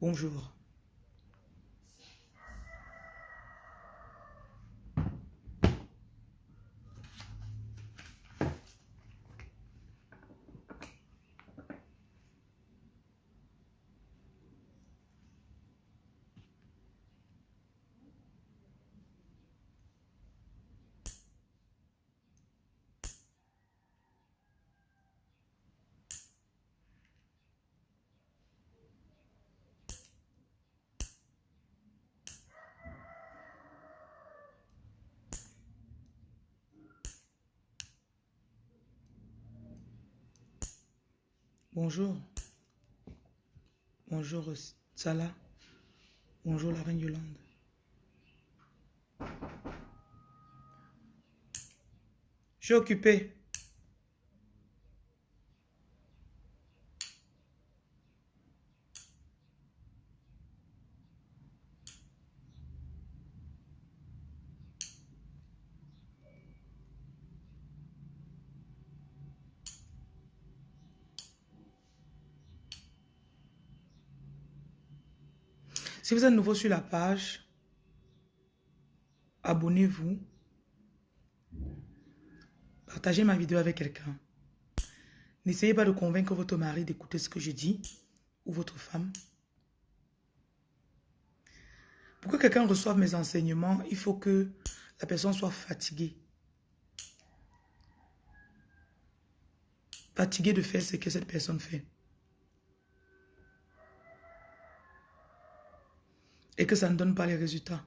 Bonjour. Bonjour. Bonjour Salah. Bonjour la reine Yolande. Je suis occupé. Si vous êtes nouveau sur la page, abonnez-vous. Partagez ma vidéo avec quelqu'un. N'essayez pas de convaincre votre mari d'écouter ce que je dis ou votre femme. Pour que quelqu'un reçoive mes enseignements, il faut que la personne soit fatiguée. Fatiguée de faire ce que cette personne fait. Et que ça ne donne pas les résultats.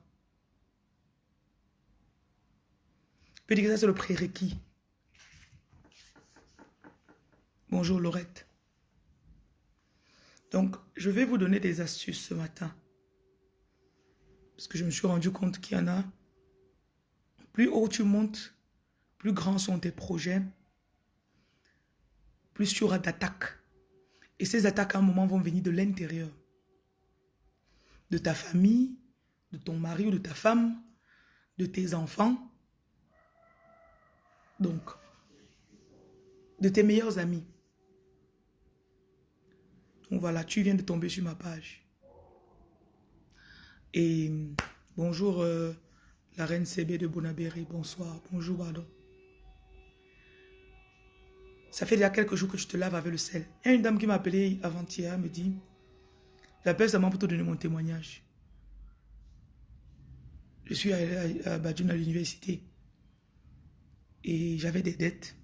Je dire que ça, c'est le prérequis. Bonjour Laurette. Donc, je vais vous donner des astuces ce matin. Parce que je me suis rendu compte qu'il y en a. Plus haut tu montes, plus grands sont tes projets, plus tu auras d'attaques. Et ces attaques, à un moment, vont venir de l'intérieur de ta famille, de ton mari ou de ta femme, de tes enfants. Donc, de tes meilleurs amis. Donc voilà, tu viens de tomber sur ma page. Et bonjour euh, la reine CB de Bonabéry, bonsoir, bonjour pardon. Ça fait déjà quelques jours que tu te laves avec le sel. Il y a une dame qui m'a appelé avant-hier, me dit, J'appelle seulement pour te donner mon témoignage. Je suis allé à, à l'université. Et j'avais des dettes.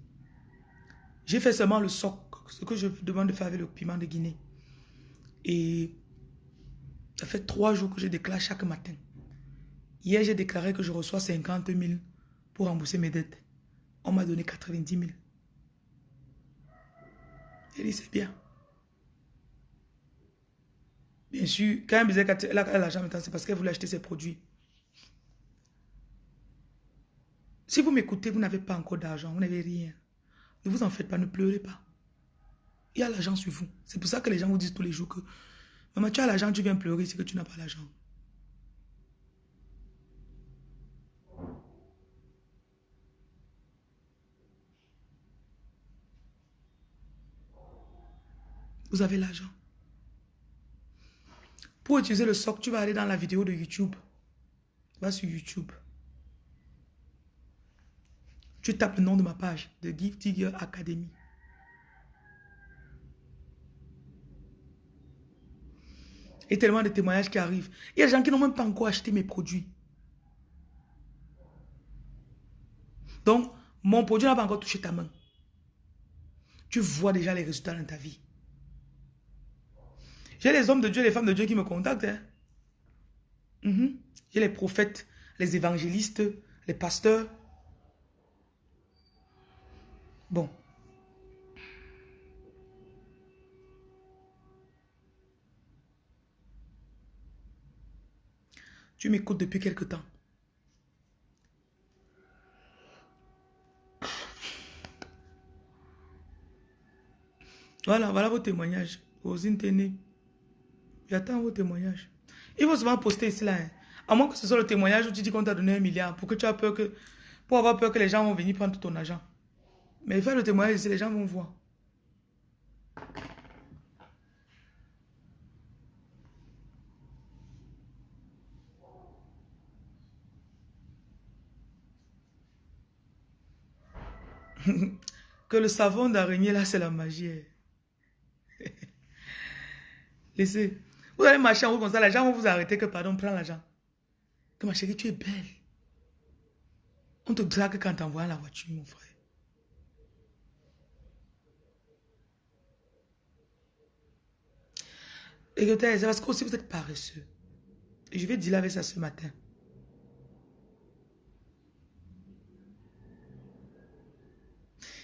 J'ai fait seulement le soc, ce que je demande de faire avec le piment de Guinée. Et ça fait trois jours que je déclare chaque matin. Hier, j'ai déclaré que je reçois 50 000 pour rembourser mes dettes. On m'a donné 90 000. J'ai dit, c'est bien. Bien sûr, quand elle a l'argent maintenant, c'est parce qu'elle voulait acheter ses produits. Si vous m'écoutez, vous n'avez pas encore d'argent, vous n'avez rien. Ne vous en faites pas, ne pleurez pas. Il y a l'argent sur vous. C'est pour ça que les gens vous disent tous les jours que Maman, tu as l'argent, tu viens pleurer, c'est que tu n'as pas l'argent. Vous avez l'argent. Pour utiliser le soc, tu vas aller dans la vidéo de YouTube. Va sur YouTube. Tu tapes le nom de ma page, de Give Digger Academy. Et tellement de témoignages qui arrivent. Il y a des gens qui n'ont même pas encore acheté mes produits. Donc, mon produit n'a pas encore touché ta main. Tu vois déjà les résultats dans ta vie. J'ai les hommes de Dieu, les femmes de Dieu qui me contactent. Hein. Mhm. J'ai les prophètes, les évangélistes, les pasteurs. Bon. Tu m'écoutes depuis quelque temps. Voilà, voilà vos témoignages. Vos internet. J'attends vos témoignages. Ils vont souvent poster ici, là. Hein. À moins que ce soit le témoignage où tu dis qu'on t'a donné un milliard pour que tu as peur que... Pour avoir peur que les gens vont venir prendre ton argent. Mais faire le témoignage ici, les gens vont voir. que le savon d'araignée, là, c'est la magie. Hein. Laissez. Vous allez marcher en haut comme ça, les gens vous arrêter que, pardon, prends l'argent. Que ma chérie, tu es belle. On te drague quand t'envoies la voiture, mon frère. Écoutez, c'est parce que aussi vous êtes paresseux. Et je vais dire avec ça ce matin.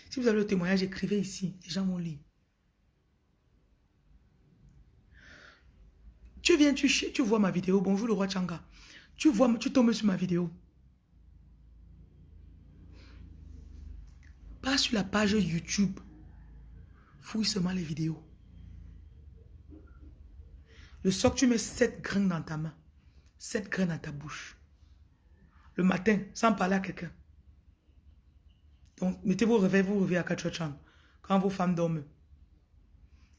Si vous avez le témoignage, écrivez ici. Les gens vont lire. Tu viens, tu, tu vois ma vidéo. Bonjour le roi Changa. Tu vois, tu tombes sur ma vidéo. Pas sur la page YouTube. Fouille seulement les vidéos. Le soir, tu mets sept graines dans ta main. Sept graines dans ta bouche. Le matin, sans parler à quelqu'un. Donc, mettez vos réveils, vous réveillez à 4 h Quand vos femmes dorment,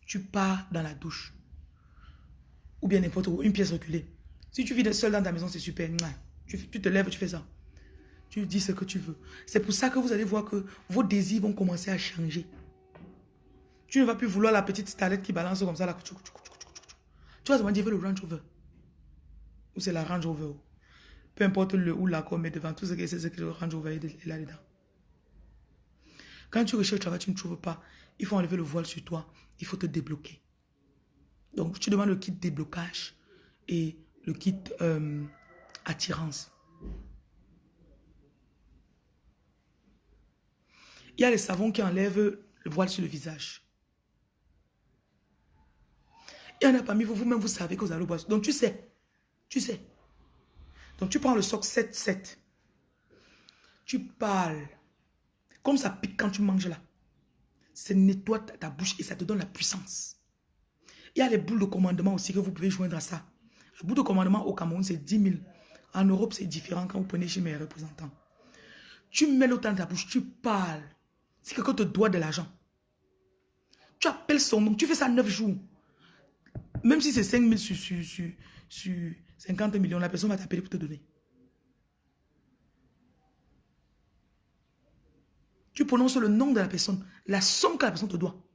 tu pars dans la douche. Ou bien n'importe où, une pièce reculée. Si tu vis seul dans ta maison, c'est super. Tu, te lèves, tu fais ça. Tu dis ce que tu veux. C'est pour ça que vous allez voir que vos désirs vont commencer à changer. Tu ne vas plus vouloir la petite starlette qui balance comme ça. Là. Tu vas demander, je veux le Range Rover. Ou c'est la Range Rover. Peu importe le ou la mais devant tout ce que c'est, ce que le Range Rover est là-dedans. Quand tu recherches le travail, tu ne trouves pas. Il faut enlever le voile sur toi. Il faut te débloquer. Donc, tu demandes le kit déblocage et le kit euh, attirance. Il y a les savons qui enlèvent le voile sur le visage. Il y en a parmi vous, vous-même, vous savez que vous allez le boire. Donc, tu sais. Tu sais. Donc, tu prends le soc 7-7. Tu parles. Comme ça pique quand tu manges là. Ça nettoie ta bouche et ça te donne la puissance. Il y a les boules de commandement aussi que vous pouvez joindre à ça. La boule de commandement au Cameroun, c'est 10 000. En Europe, c'est différent quand vous prenez chez mes représentants. Tu mets l'autre dans ta bouche, tu parles. Si quelqu'un te doit de l'argent, tu appelles son nom, tu fais ça 9 jours. Même si c'est 5 000 sur, sur, sur 50 millions, la personne va t'appeler pour te donner. Tu prononces le nom de la personne, la somme que la personne te doit.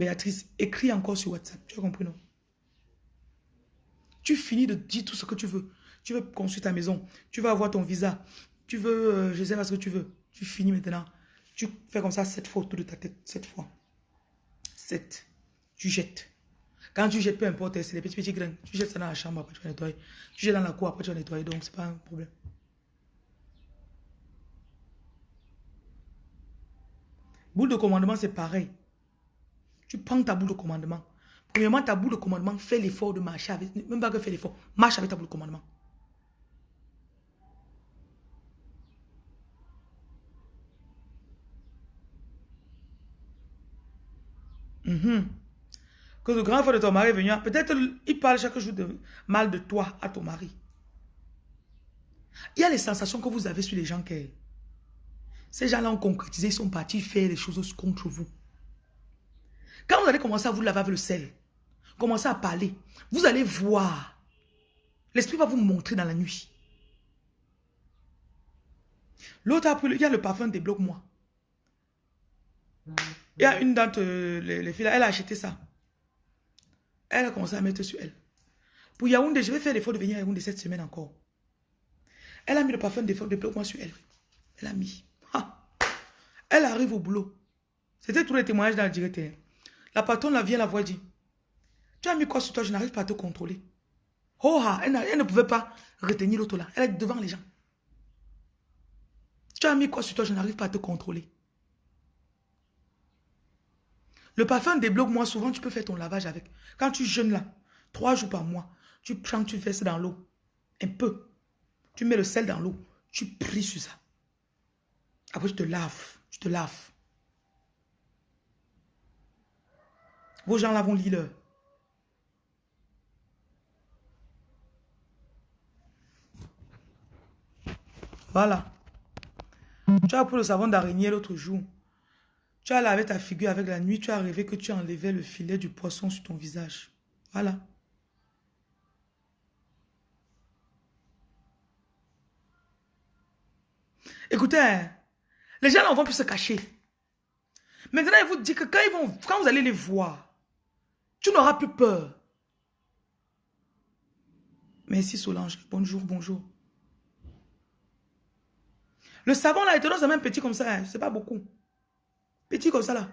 Béatrice, écris encore sur WhatsApp. Tu as compris, non? Tu finis de dire tout ce que tu veux. Tu veux construire ta maison. Tu veux avoir ton visa. Tu veux, euh, je sais pas ce que tu veux. Tu finis maintenant. Tu fais comme ça sept fois autour de ta tête. Sept fois. Sept. Tu jettes. Quand tu jettes, peu importe, c'est les petits petits grains. Tu jettes ça dans la chambre, après tu vas nettoyer. Tu jettes dans la cour, après tu vas nettoyer. Donc, c'est pas un problème. Boule de commandement, c'est pareil. Tu prends ta boule de commandement. Premièrement, ta boule de commandement, fais l'effort de marcher avec. Même pas que fais l'effort. Marche avec ta boule de commandement. Mhm. Que le grand frère de ton mari est venu. Peut-être il parle chaque jour de mal de toi à ton mari. Il y a les sensations que vous avez sur les gens qui... Ces gens-là ont concrétisé, ils sont partis faire les choses contre vous. Quand vous allez commencer à vous laver avec le sel, commencer à parler, vous allez voir. L'esprit va vous montrer dans la nuit. L'autre a pris, il y a le parfum débloque-moi. Il y a une d'entre euh, les, filles, elle a acheté ça. Elle a commencé à mettre sur elle. Pour Yaoundé, je vais faire l'effort de venir à Yaoundé cette semaine encore. Elle a mis le parfum débloque-moi sur elle. Elle a mis. Elle arrive au boulot. C'était tous les témoignages dans le direct. La patronne la vient la voix dit, tu as mis quoi sur toi, je n'arrive pas à te contrôler. Oh, elle, elle ne pouvait pas retenir l'autre là. Elle est devant les gens. Tu as mis quoi sur toi, je n'arrive pas à te contrôler. Le parfum débloque moi souvent, tu peux faire ton lavage avec. Quand tu jeûnes là, trois jours par mois, tu prends, tu ça dans l'eau. Un peu. Tu mets le sel dans l'eau. Tu pries sur ça. Après, tu te laves. Tu te laves. Vos gens là vont lire Voilà. Tu as pris le savon d'araignée l'autre jour. Tu as lavé ta figure avec la nuit. Tu as rêvé que tu enlevais le filet du poisson sur ton visage. Voilà. Écoutez, les gens ne vont plus se cacher. Maintenant, il vous dit que quand, ils vont, quand vous allez les voir, tu n'auras plus peur. Merci Solange. Bonjour, bonjour. Le savon là, il te donne même petit comme ça. Hein. C'est pas beaucoup. Petit comme ça là.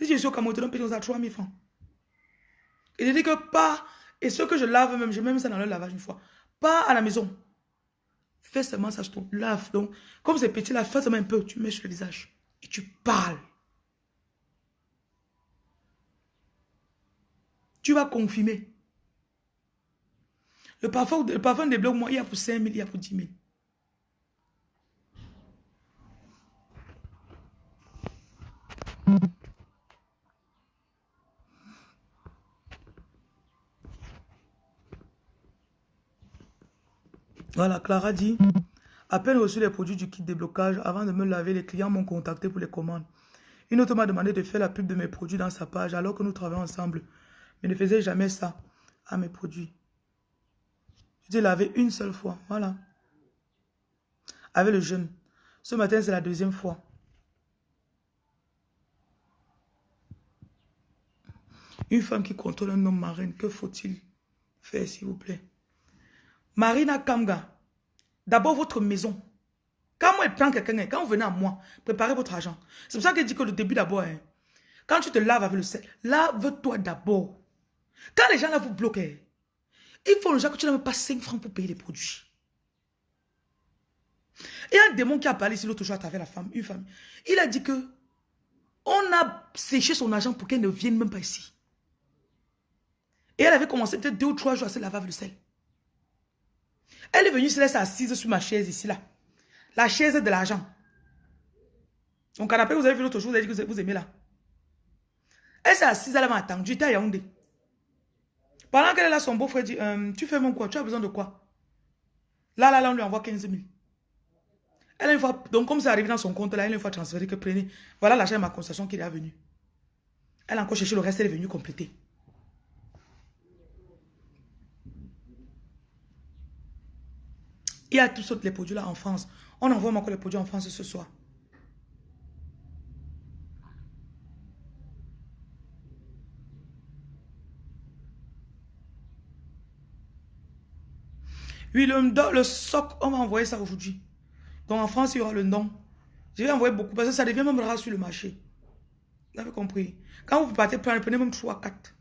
Si je suis au Cameroun, il te donne petit comme ça, 3000 francs. Il dit que pas, et ce que je lave même, je mets même ça dans le lavage une fois. Pas à la maison. Fais seulement ça, je te lave. Donc, comme c'est petit là, fais seulement un peu, tu mets sur le visage. Et tu parles. Tu vas confirmer. Le parfum, le parfum des blocs, il y a pour 5 000, il y a pour 10 000. Voilà, Clara dit, à peine reçu les produits du kit déblocage, avant de me laver, les clients m'ont contacté pour les commandes. Une autre m'a demandé de faire la pub de mes produits dans sa page alors que nous travaillons ensemble, mais ne faisait jamais ça à mes produits. Je lavé une seule fois, voilà. Avec le jeûne. Ce matin, c'est la deuxième fois. Une femme qui contrôle un homme marin, que faut-il faire, s'il vous plaît? Marina Kamga, d'abord votre maison. Quand moi, je quelqu'un, quand vous venez à moi, préparez votre argent. C'est pour ça que je dis que le début d'abord, hein, quand tu te laves avec le sel, lave-toi d'abord. Quand les gens là vous bloquent, il faut déjà que tu n'aies pas 5 francs pour payer les produits. A un démon qui a parlé ici l'autre jour avec la femme, une femme. Il a dit que on a séché son argent pour qu'elle ne vienne même pas ici. Et elle avait commencé peut-être deux ou trois jours à se laver le sel. Elle est venue se laisser assise sur ma chaise ici, là. La chaise de l'argent. Mon canapé, vous avez vu l'autre jour, vous avez dit que vous aimez là. Elle s'est assise, elle m'a attendu, j'étais à Yaoundé. Pendant qu'elle est là, son beau-frère dit, euh, tu fais mon quoi? Tu as besoin de quoi? Là, là, là, on lui envoie 15 000. Elle, une fois, donc comme ça arrive dans son compte, là, elle une fois transféré que prenez. Voilà l'argent de ma concession qui est venu. Elle a encore cherché le reste, elle est venue compléter. Il y a tous les produits là en France. On envoie encore les produits en France ce soir. Oui, le, soc, on va envoyer ça aujourd'hui. Donc en France, il y aura le nom. Je vais envoyer beaucoup parce que ça devient même rare sur le marché. Vous avez compris. Quand vous partez prenez même 3, 4.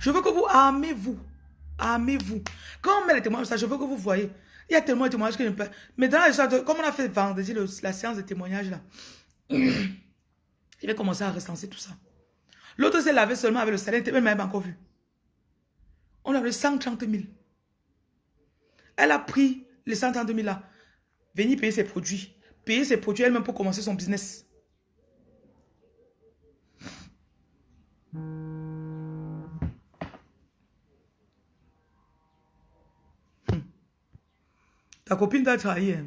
Je veux que vous armez-vous. Armez-vous. Quand on met les témoignages, je veux que vous voyez. Il y a tellement de témoignages que je ne peux Mais dans la comme on a fait vendredi la séance de témoignages là, il va commencer à recenser tout ça. L'autre s'est lavé seulement avec le salaire, il même encore vu. On avait 130 000. Elle a pris les 130 000 là, venir payer ses produits. Payer ses produits elle-même pour commencer son business. Ta copine t'a trahi. Hein.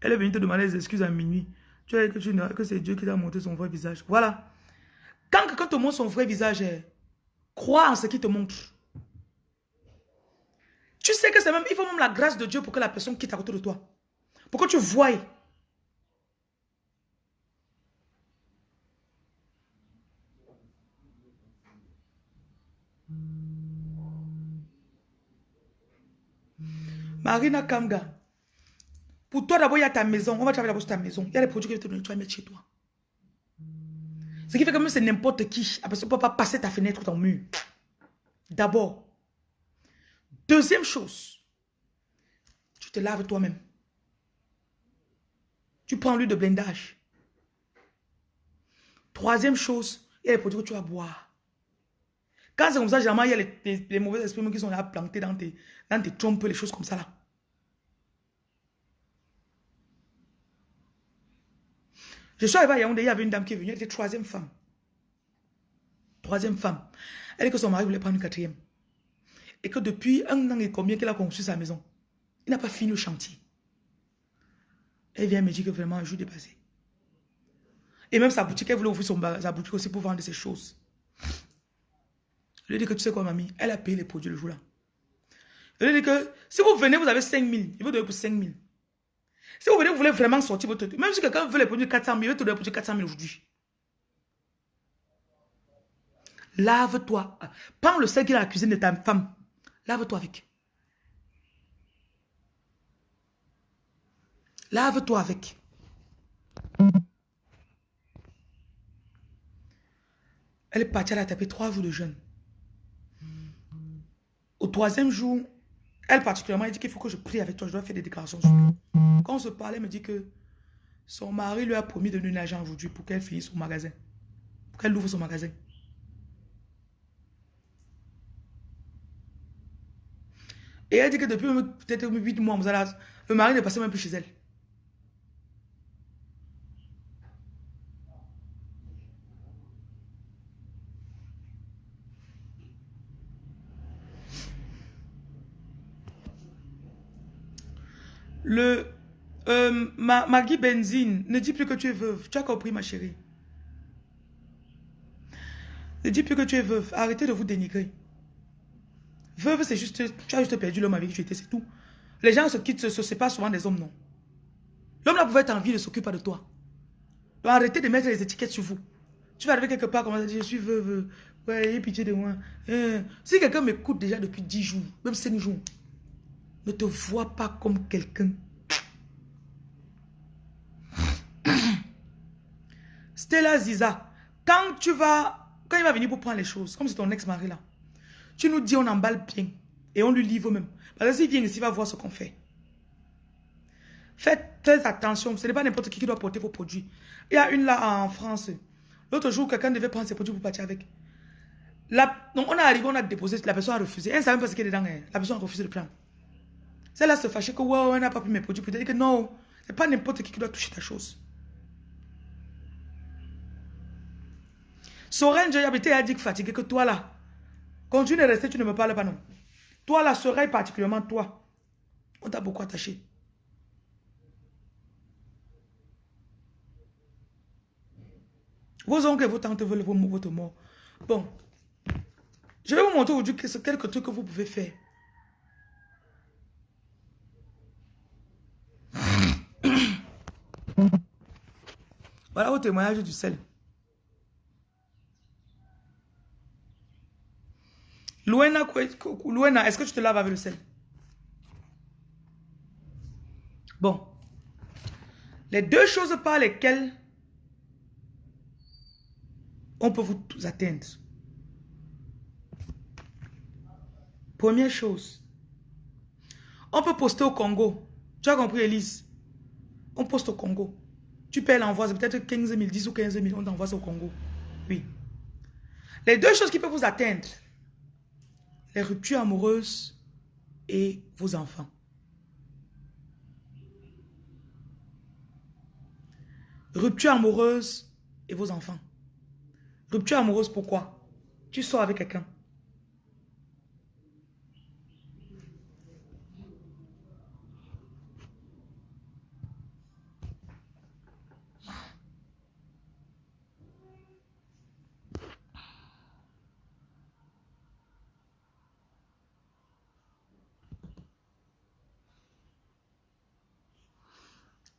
Elle est venue te demander des excuses à minuit. Tu as dit que, que c'est Dieu qui t'a montré son vrai visage. Voilà. Quand quelqu'un te montre son vrai visage, hein, crois en ce qu'il te montre. Tu sais que c'est même, il faut même la grâce de Dieu pour que la personne quitte à côté de toi. Pour que tu voies. Marina Kamga. Pour toi, d'abord, il y a ta maison. On va travailler d'abord sur ta maison. Il y a des produits que tu vas mettre chez toi. Ce qui fait que même c'est n'importe qui. Après, tu ne peux pas passer ta fenêtre ou ton mur. D'abord. Deuxième chose. Tu te laves toi-même. Tu prends l'huile de blindage. Troisième chose, il y a les produits que tu vas boire. Quand c'est comme ça, généralement, il y a les, mauvais esprits qui sont là plantés dans dans tes trompes, les choses comme ça là. Je suis arrivé à Yaoundé, il y avait une dame qui est venue, elle était troisième femme. Troisième femme. Elle dit que son mari voulait prendre une quatrième. Et que depuis un an et combien qu'elle a construit sa maison, il n'a pas fini le chantier. Elle vient me dire que vraiment un jour dépassé. Et même sa boutique, elle voulait ouvrir sa boutique aussi pour vendre ses choses. Je lui dit que tu sais quoi, mamie, elle a payé les produits le jour-là. Je veux dire que si vous venez, vous avez 5 000. Il vous donner pour 5 000. Si vous voulez vraiment sortir votre... Même si quelqu'un veut les produire 400 000, il va te donner pour 400 000 aujourd'hui. Lave-toi. Prends le sel qui est dans la cuisine de ta femme. Lave-toi avec. Lave-toi avec. Elle est partie, elle a tapé trois jours de jeûne. Au troisième jour, elle particulièrement, elle dit qu'il faut que je prie avec toi, je dois faire des déclarations. Quand on se parlait, elle me dit que son mari lui a promis de donner un argent aujourd'hui pour qu'elle finisse son magasin. Pour qu'elle ouvre son magasin. Et elle dit que depuis peut-être 8 mois, le mari ne passait même plus chez elle. Le euh, Maggie Benzine, ne dis plus que tu es veuve. Tu as compris, ma chérie. Ne dis plus que tu es veuve. Arrêtez de vous dénigrer. Veuve, c'est juste, tu as juste perdu l'homme avec qui tu étais, c'est tout. Les gens se quittent, se, séparent souvent des hommes, non. L'homme là pouvait être en vie, ne s'occupe de toi. Donc arrêtez de mettre les étiquettes sur vous. Tu vas arriver quelque part, comme ça, je suis veuve. Ouais, ayez pitié de moi. Hein. Si quelqu'un m'écoute déjà depuis 10 jours, même 5 jours, ne te vois pas comme quelqu'un. Stella Ziza, quand tu vas, quand il va venir pour prendre les choses, comme c'est ton ex-mari là, tu nous dis on emballe bien et on lui livre même. Parce que s'il vient ici, il va voir ce qu'on fait. Faites très attention, ce n'est pas n'importe qui qui doit porter vos produits. Il y a une là en France. L'autre jour, quelqu'un devait prendre ses produits pour partir avec. donc on est arrivé, on a déposé, la personne a refusé. Elle ne savait pas ce qu'il a dedans. Hein. La personne a refusé de prendre. Celle-là se fâchait que ouais, on n'a pas pris mes produits. Peut-être que non, ce n'est pas n'importe qui qui doit toucher ta chose. Soren, j'ai habité à dire fatigué que toi là, Continue de rester, tu ne me parles pas, non. Toi, la sereille, particulièrement toi, on t'a beaucoup attaché. Vos oncles et vos tantes veulent votre mort. Bon. Je vais vous montrer aujourd'hui quelques trucs que vous pouvez faire. Voilà au témoignage du sel. Louena, est-ce que tu te laves avec le sel? Bon. Les deux choses par lesquelles on peut vous atteindre. Première chose, on peut poster au Congo. Tu as compris, Elise? On poste au Congo. Tu payes l'envoi, c'est peut-être 15 000, 10 ou 15 000, on t'envoie au Congo. Oui. Les deux choses qui peuvent vous atteindre, les ruptures amoureuses et vos enfants. Rupture amoureuse et vos enfants. Rupture amoureuse, pourquoi? Tu sors avec quelqu'un.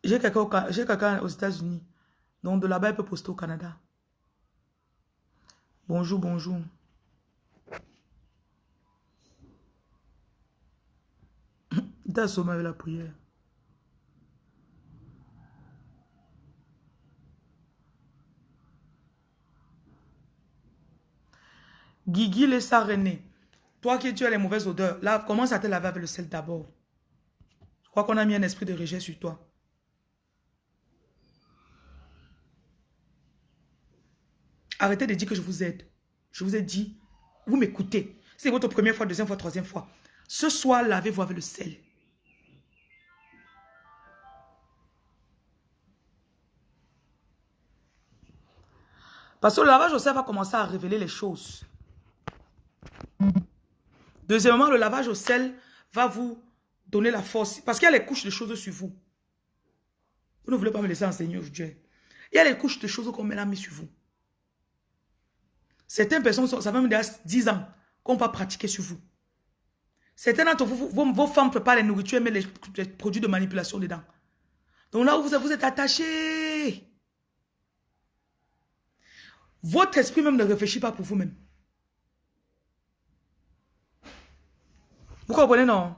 J'ai quelqu'un aux États-Unis. Donc de là-bas, il peut poster au Canada. Bonjour, bonjour. Assommé avec la prière. Guigui laissa René. Toi qui tu as les mauvaises odeurs, là, commence à te laver avec le sel d'abord. Je crois qu'on a mis un esprit de rejet sur toi. Arrêtez de dire que je vous aide. Je vous ai dit, vous m'écoutez. C'est votre première fois, deuxième fois, troisième fois. Ce soir, lavez-vous avec le sel. Parce que le lavage au sel va commencer à révéler les choses. Deuxièmement, le lavage au sel va vous donner la force. Parce qu'il y a les couches de choses sur vous. Vous ne voulez pas me laisser enseigner aujourd'hui. Il y a les couches de choses qu'on met la mis sur vous. Certaines personnes, ça fait même déjà 10 ans qu'on va pratiquer sur vous. Certains d'entre vous, vos, femmes préparent les nourritures, mais les, les, produits de manipulation dedans. Donc là où vous, êtes attaché, votre esprit même ne réfléchit pas pour vous-même. Vous comprenez, non?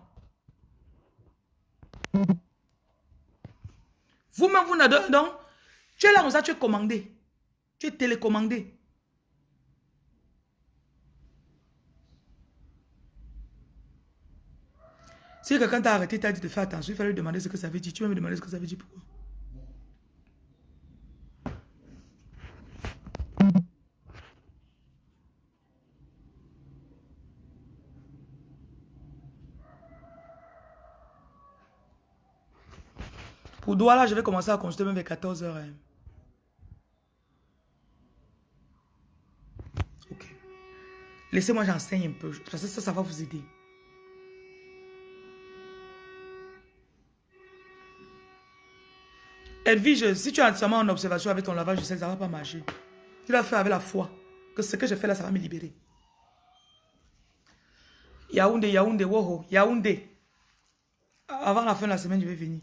Vous-même, vous n'avez donc, tu es là comme ça, tu es commandé. Tu es télécommandé. Si quelqu'un t'a arrêté, t'a dit de faire attention, il fallait lui demander ce que ça veut dire. Tu vas me demander ce que ça veut dire pourquoi? Pour Douala, je vais commencer à consulter même vers 14h. Hein. Ok. Laissez-moi j'enseigne un peu. Parce que ça, ça va vous aider. Edwige, si tu es entièrement en observation avec ton lavage, sais que ça ne va pas marcher. Tu dois faire avec la foi. Que ce que je fais là, ça va me libérer. Yaoundé, Yaoundé, Woho, Yaoundé. Avant la fin de la semaine, je vais venir.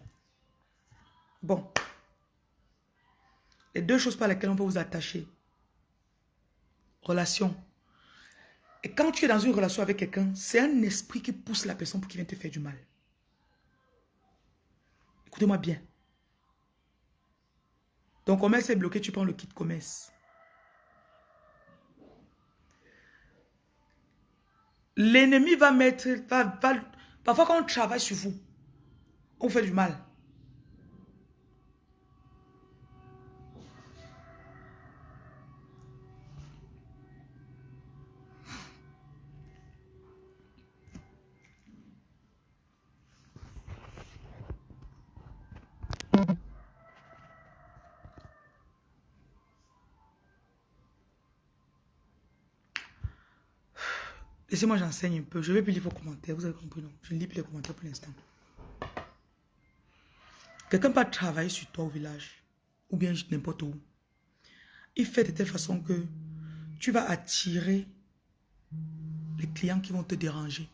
Bon. Les deux choses par lesquelles on peut vous attacher. Relation. Et quand tu es dans une relation avec quelqu'un, c'est un esprit qui pousse la personne pour qu'il vienne te faire du mal. Écoutez-moi bien. Ton commerce est bloqué, tu prends le kit commerce. L'ennemi va mettre... parfois quand on travaille sur vous, on fait du mal. Laissez-moi j'enseigne un peu. Je vais plus lire vos commentaires. Vous avez compris, non? Je ne lis plus les commentaires pour l'instant. Quelqu'un peut travailler sur toi au village. Ou bien n'importe où. Il fait de telle façon que tu vas attirer les clients qui vont te déranger.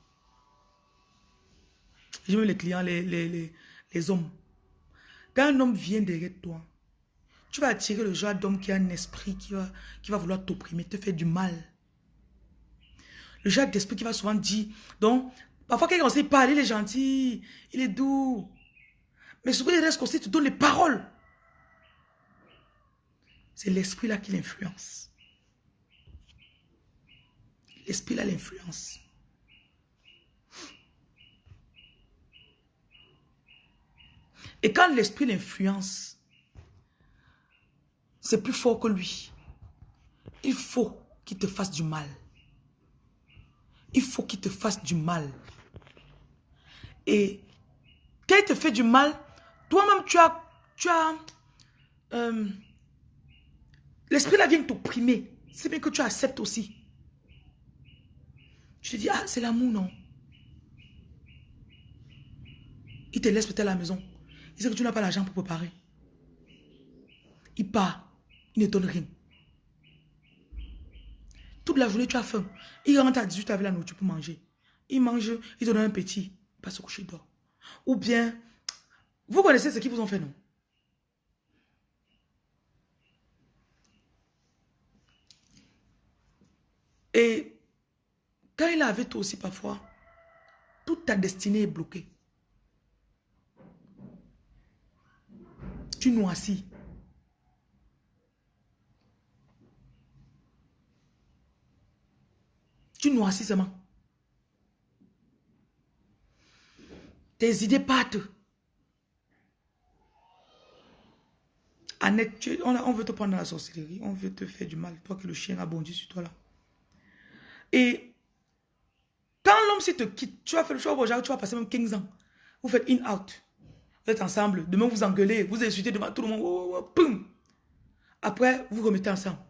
Mets les clients, les, les, les, hommes. Quand un homme vient derrière toi, tu vas attirer le genre d'homme qui a un esprit qui va, qui va vouloir t'opprimer, te faire du mal. Le genre d'esprit qui va souvent dire. Donc, parfois quelqu'un sait parler, il est gentil, il est doux. Mais souvent il reste aussi, tu donnes les paroles. C'est l'esprit là qui l'influence. L'esprit là l'influence. Et quand l'esprit l'influence, c'est plus fort que lui. Il faut qu'il te fasse du mal il faut qu'il te fasse du mal. Et quand il te fait du mal, toi-même, tu as... Tu as euh, L'esprit là vient t'opprimer. C'est bien que tu acceptes aussi. Tu te dis, ah, c'est l'amour, non Il te laisse peut-être à la maison. Il sait que tu n'as pas l'argent pour préparer. Il part. Il ne donne rien. Toute la journée, tu as faim. Il rentre à 18 avec la nourriture pour manger. Il mange, il te donne un petit, il passe au coucher d'or. Ou bien, vous connaissez ce qu'ils vous ont fait, non? Et quand il est avec toi aussi parfois, toute ta destinée est bloquée. Tu noircis. Tu noircis. Tes idées partent. Annette, on, veut te prendre dans la sorcellerie. On veut te faire du mal. Toi que le chien a bondi sur toi là. Et quand l'homme se te quitte, tu vas faire le choix, tu vas passer même 15 ans. Vous faites in-out. Vous êtes ensemble. Demain, vous engueulez. Vous insultez devant tout le monde. Après, vous remettez ensemble.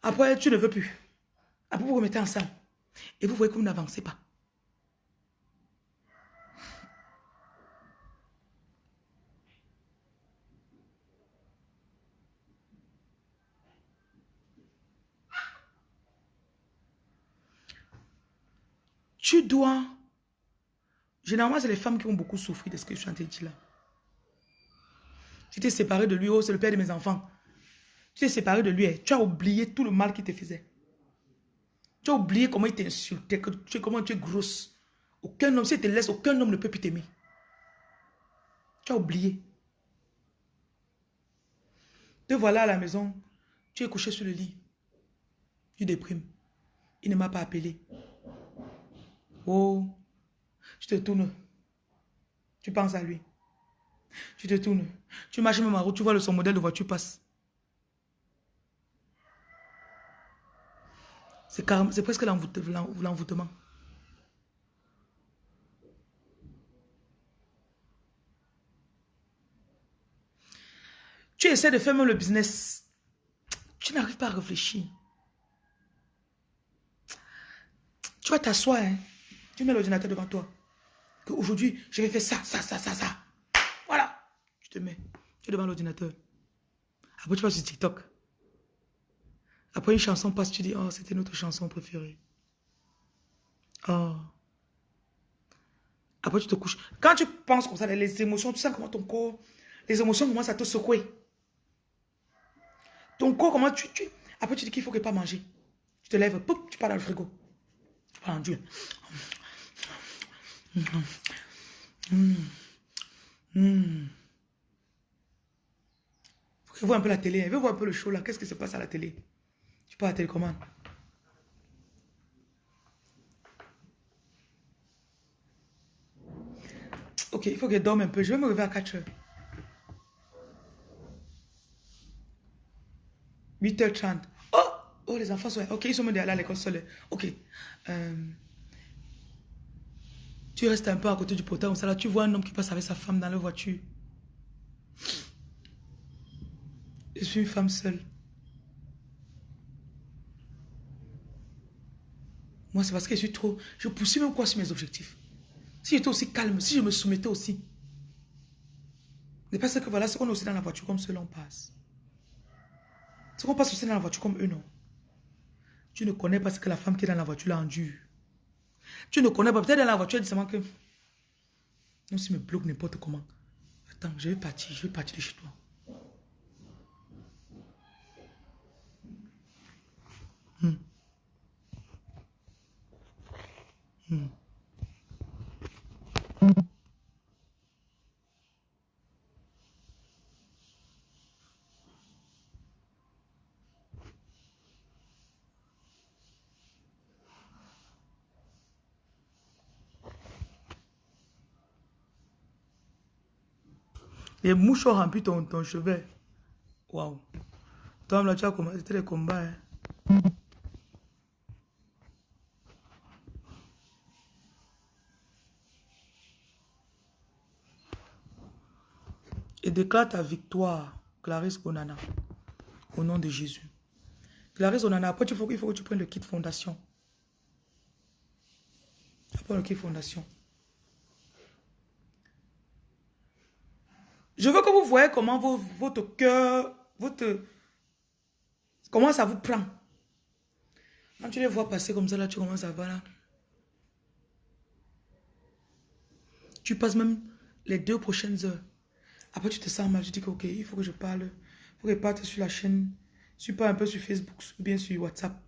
Après, tu ne veux plus. Après, vous remettez ensemble. Et vous voyez que vous n'avancez pas. Tu dois Généralement, c'est les femmes qui ont beaucoup souffert de ce que je suis en train de dire là. Tu t'es séparé de lui, oh, c'est le père de mes enfants. Tu t'es séparé de lui, eh. tu as oublié tout le mal qu'il te faisait. Tu as oublié comment il t'insultait, comment tu es grosse. Aucun homme, si il te laisse, aucun homme ne peut plus t'aimer. Tu as oublié. Te voilà à la maison, tu es couché sur le lit. Tu déprimes. Il ne m'a pas appelé. Oh, tu te tournes. Tu penses à lui. Tu te tournes. Tu marches même en route, tu vois le son modèle de voiture passe. C'est presque l'envoûtement. Tu essaies de faire même le business. Tu n'arrives pas à réfléchir. Tu vas t'asseoir. Hein. Tu mets l'ordinateur devant toi. Aujourd'hui, je vais faire ça, ça, ça, ça, ça. Voilà. Tu te mets. Tu es devant l'ordinateur. Après, tu vas sur TikTok. Après, une chanson passe, tu dis, oh, c'était notre chanson préférée. Oh. Après, tu te couches. Quand tu penses comme ça, les émotions, tu sens comment ton corps, les émotions commencent à te secouer. Ton corps, comment tu... tu... Après, tu dis qu'il faut que pas manger. Tu te lèves, poup, tu pars dans le frigo. En Dieu. Mmh. Mmh. Faut voir un peu la télé. Faut voir un peu le show là. Qu'est-ce qui se passe à la télé? Peux à télécommande. Ok, il faut qu'elle dorme un peu. Je vais me réveiller à 4 heures. 8h30. Oh, oh, les enfants sont... Ok, ils sont même à l'école seul. Ok. Euh, tu restes un peu à côté du ça là, tu vois un homme qui passe avec sa femme dans la voiture. Je suis une femme seule. Moi, c'est parce que je suis trop... Je poursuis même quoi sur mes objectifs. Si j'étais aussi calme, si je me soumettais aussi. C'est parce que voilà, ce qu'on est aussi dans la voiture comme cela, on passe. Ce qu'on passe aussi dans la voiture comme eux, non. Tu ne connais pas ce que la femme qui est dans la voiture l'a endure. Tu ne connais pas. Peut-être dans la voiture, elle dit seulement que... Non, si me bloque n'importe comment. Attends, je vais partir, je vais partir de chez toi. Hmm. Les mouches ont rempli ton, ton chevet. Waouh. Toi, là, tu as commencé les combats. Hein? Et déclare ta victoire, Clarisse Onana, au nom de Jésus. Clarisse Onana, après, il faut, il faut que tu prennes le kit fondation. Après le kit fondation. Je veux que vous voyez comment votre cœur, votre... Comment ça vous prend. Quand tu les vois passer comme ça, là, tu commences à voir là. Tu passes même les deux prochaines heures. Après, tu te sens mal. Tu dis que, ok, il faut que je parle. Il faut que je parte sur la chaîne. Tu pars un peu sur Facebook ou bien sur WhatsApp.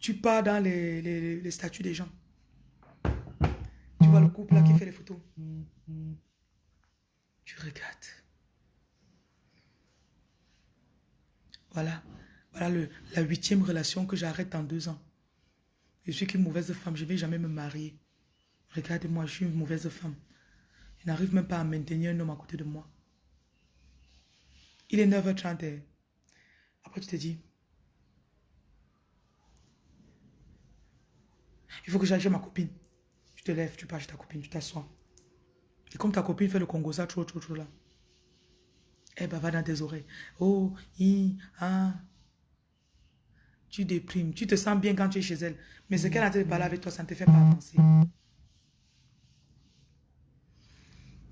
Tu pars dans les, les, les statuts des gens. Tu vois le couple là qui fait les photos. Tu regardes. Voilà. Voilà le, la huitième relation que j'arrête en deux ans. Je suis qu'une mauvaise femme. Je ne vais jamais me marier. Regardez-moi, je suis une mauvaise femme. N'arrive même pas à maintenir un homme à côté de moi. Il est 9h30. Après, tu te dis, il faut que j'aille chez ma copine. Tu te lèves, tu pars chez ta copine, tu t'assois. Et comme ta copine fait le Congo, ça, trop, trop, trop là. Eh ben, va dans tes oreilles. Oh, hi, ah. Tu déprimes. Tu te sens bien quand tu es chez elle. Mais ce qu'elle a de parler avec toi, ça ne te fait pas avancer.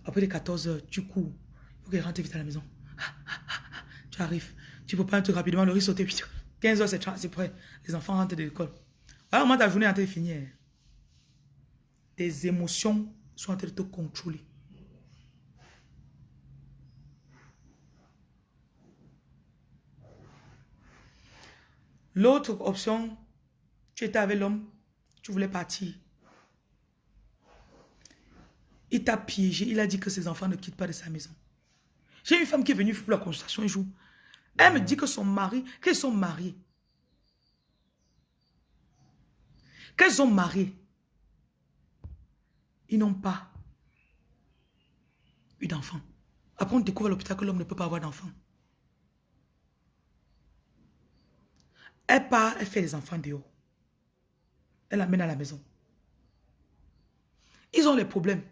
Après les 14 heures, tu cours. Il faut qu'elle rentre vite à la maison. Tu arrives. Tu peux pas un truc rapidement, le riz sauter. 15 heures, c'est prêt. Les enfants rentrent de l'école. Voilà comment ta journée est en train de finir. tes émotions sont en train de te contrôler. L'autre option, tu étais avec l'homme, tu voulais partir. Il t'a piégé, il a dit que ses enfants ne quittent pas de sa maison. J'ai une femme qui est venue pour la consultation un jour. Elle me dit que son mari, qu'elles sont mariés. Qu'elles ont marié. Ils n'ont pas eu d'enfant. Après, on découvre à l'hôpital que l'homme ne peut pas avoir d'enfant. Elle part, elle fait les enfants dehors. Elle l'amène à la maison. Ils ont les problèmes.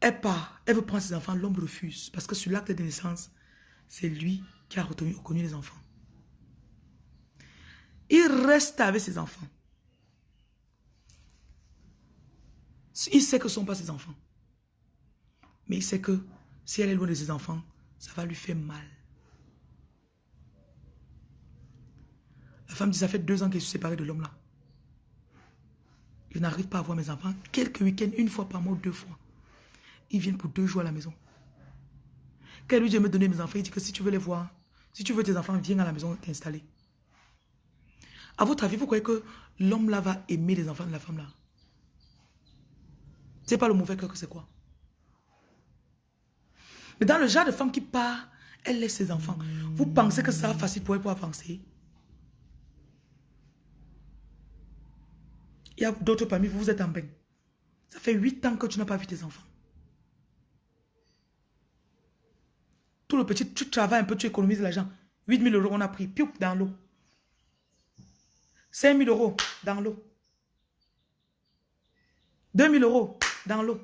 Elle part, elle veut prendre ses enfants, l'homme refuse. Parce que sur l'acte de naissance, c'est lui qui a reconnu les enfants. Il reste avec ses enfants. Il sait que ce ne sont pas ses enfants. Mais il sait que si elle est loin de ses enfants, ça va lui faire mal. La femme dit, ça fait deux ans que je suis de l'homme là. Je n'arrive pas à voir mes enfants. Quelques week-ends, une fois par mois, deux fois. Ils viennent pour deux jours à la maison. Quand lui dit me donner mes enfants, il dit que si tu veux les voir, si tu veux tes enfants, viens à la maison t'installer. À votre avis, vous croyez que l'homme là va aimer les enfants de la femme là? C'est pas le mauvais cœur que c'est quoi? Mais dans le genre de femme qui part, elle laisse ses enfants. Vous pensez que ça va facile pour elle pour avancer? Il y a d'autres parmi vous, vous êtes en bain. Ça fait huit ans que tu n'as pas vu tes enfants. Tout le petit, tu travailles un peu, tu économises l'argent. 8 000 euros, on a pris, piou, dans l'eau. 5 000 euros, dans l'eau. 2 000 euros, dans l'eau.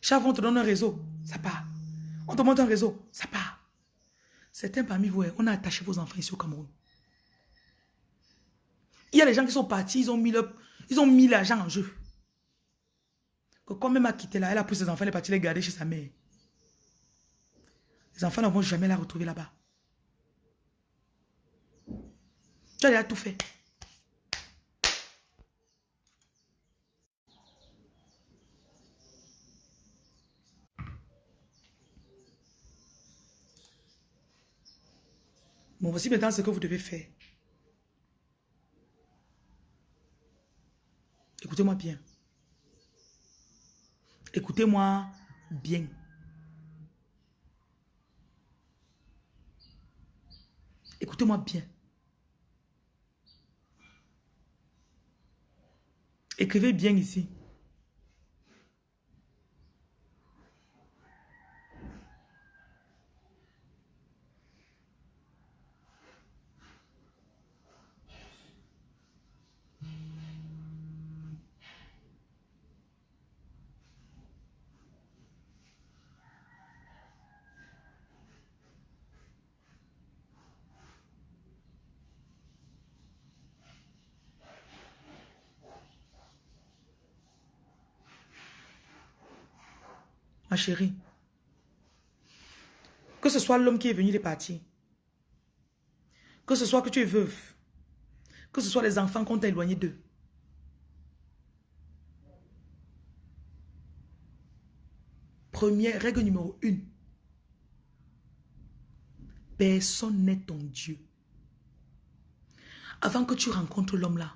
Chaque on te donne un réseau, ça part. On te montre un réseau, ça part. Certains parmi vous, on a attaché vos enfants ici au Cameroun. Il y a des gens qui sont partis, ils ont mis l'argent en jeu. Quand même a quitté là, elle a pris ses enfants, elle est partie les garder chez sa mère. Les enfants ne vont jamais la retrouver là-bas. Tu as déjà tout fait. Bon, voici maintenant ce que vous devez faire. Écoutez-moi bien. Écoutez-moi bien. Écoutez-moi bien. Écrivez bien ici. Ma chérie. Que ce soit l'homme qui est venu de partir. Que ce soit que tu es veuve. Que ce soit les enfants qu'on t'a éloigné d'eux. Première règle numéro une. Personne n'est ton Dieu. Avant que tu rencontres l'homme là,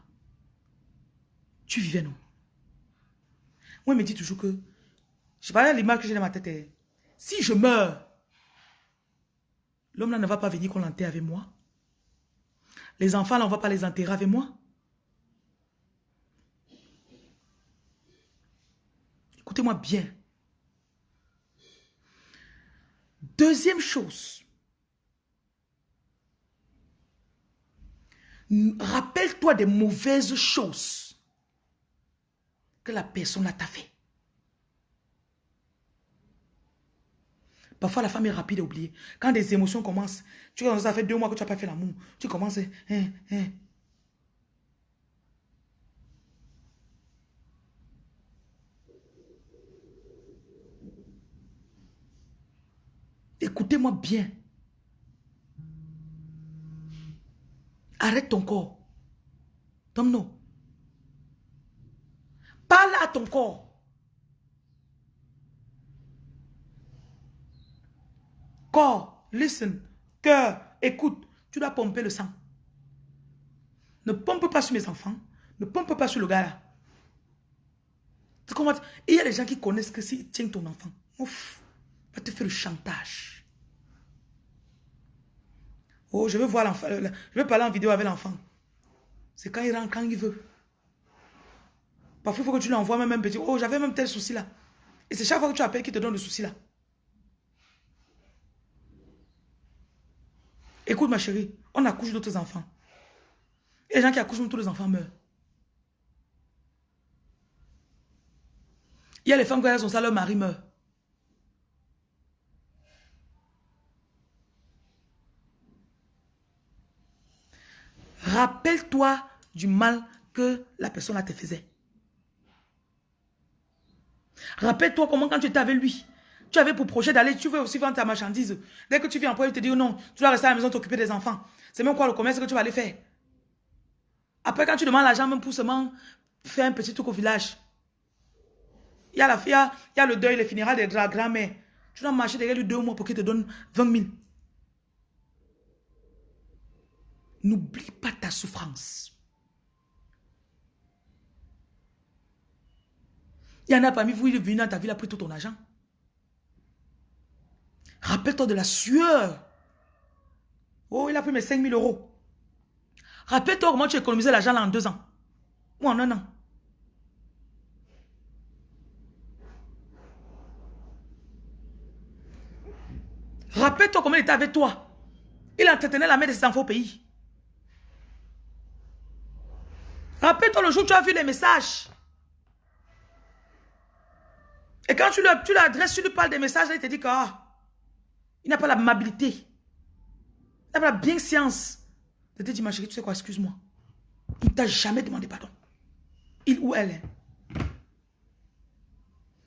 tu vivais non. Moi, il me dit toujours que je à l'image que j'ai dans ma tête. Hein. Si je meurs, l'homme là ne va pas venir qu'on l'enterre avec moi. Les enfants là, on ne va pas les enterrer avec moi. Écoutez-moi bien. Deuxième chose. Rappelle-toi des mauvaises choses que la personne a fait. Parfois, la femme est rapide à oublier. Quand des émotions commencent, tu vois, ça fait deux mois que tu n'as pas fait l'amour. Tu commences, hein, hein. Écoutez-moi bien. Arrête ton corps. Tom, non. Parle à ton corps. Corps, listen. Cœur, écoute. Tu dois pomper le sang. Ne pompe pas sur mes enfants. Ne pompe pas sur le gars là. Il y a des gens qui connaissent que s'ils tiennent ton enfant, ouf, va te faire le chantage. Oh, je veux voir l'enfant. Je veux parler en vidéo avec l'enfant. C'est quand il rentre, quand il veut. Parfois, il faut que tu lui envoies même un petit. Oh, j'avais même tel souci là. Et c'est chaque fois que tu appelles qu'il te donne le souci là. Écoute ma chérie, on accouche d'autres enfants. Et les gens qui accouchent, tous les enfants meurent. Il y a les femmes qui ont ça, leur mari meurt. Rappelle-toi du mal que la personne là te faisait. Rappelle-toi comment quand tu étais avec lui, tu avais pour projet d'aller, tu veux aussi vendre ta marchandise. Dès que tu viens pour il te dit non, tu dois rester à la maison t'occuper des enfants. C'est même quoi le commerce que tu vas aller faire? Après, quand tu demandes l'argent même pour seulement faire un petit truc au village, il y a, la, il y a, le deuil, les funérailles de la grand-mère. Tu dois marcher derrière lui deux mois pour qu'il te donne 20 000. N'oublie pas ta souffrance. Il y en a parmi vous, il est venu dans ta ville, il a pris tout ton argent. Rappelle-toi de la sueur. Oh, il a pris mes 5 000 euros. Rappelle-toi comment tu économisé l'argent en deux ans. Ou en un an. Rappelle-toi comment il était avec toi. Il entretenait la mère de ses enfants au pays. Rappelle-toi le jour où tu as vu les messages. Et quand tu l'adresses, tu, lui parles des messages, il te dit qu'il ah, n'a pas l'amabilité. Il n'a pas la bienséance. De te dire, ma chérie, tu sais quoi, excuse-moi. Il ne t'a jamais demandé pardon. Il ou elle.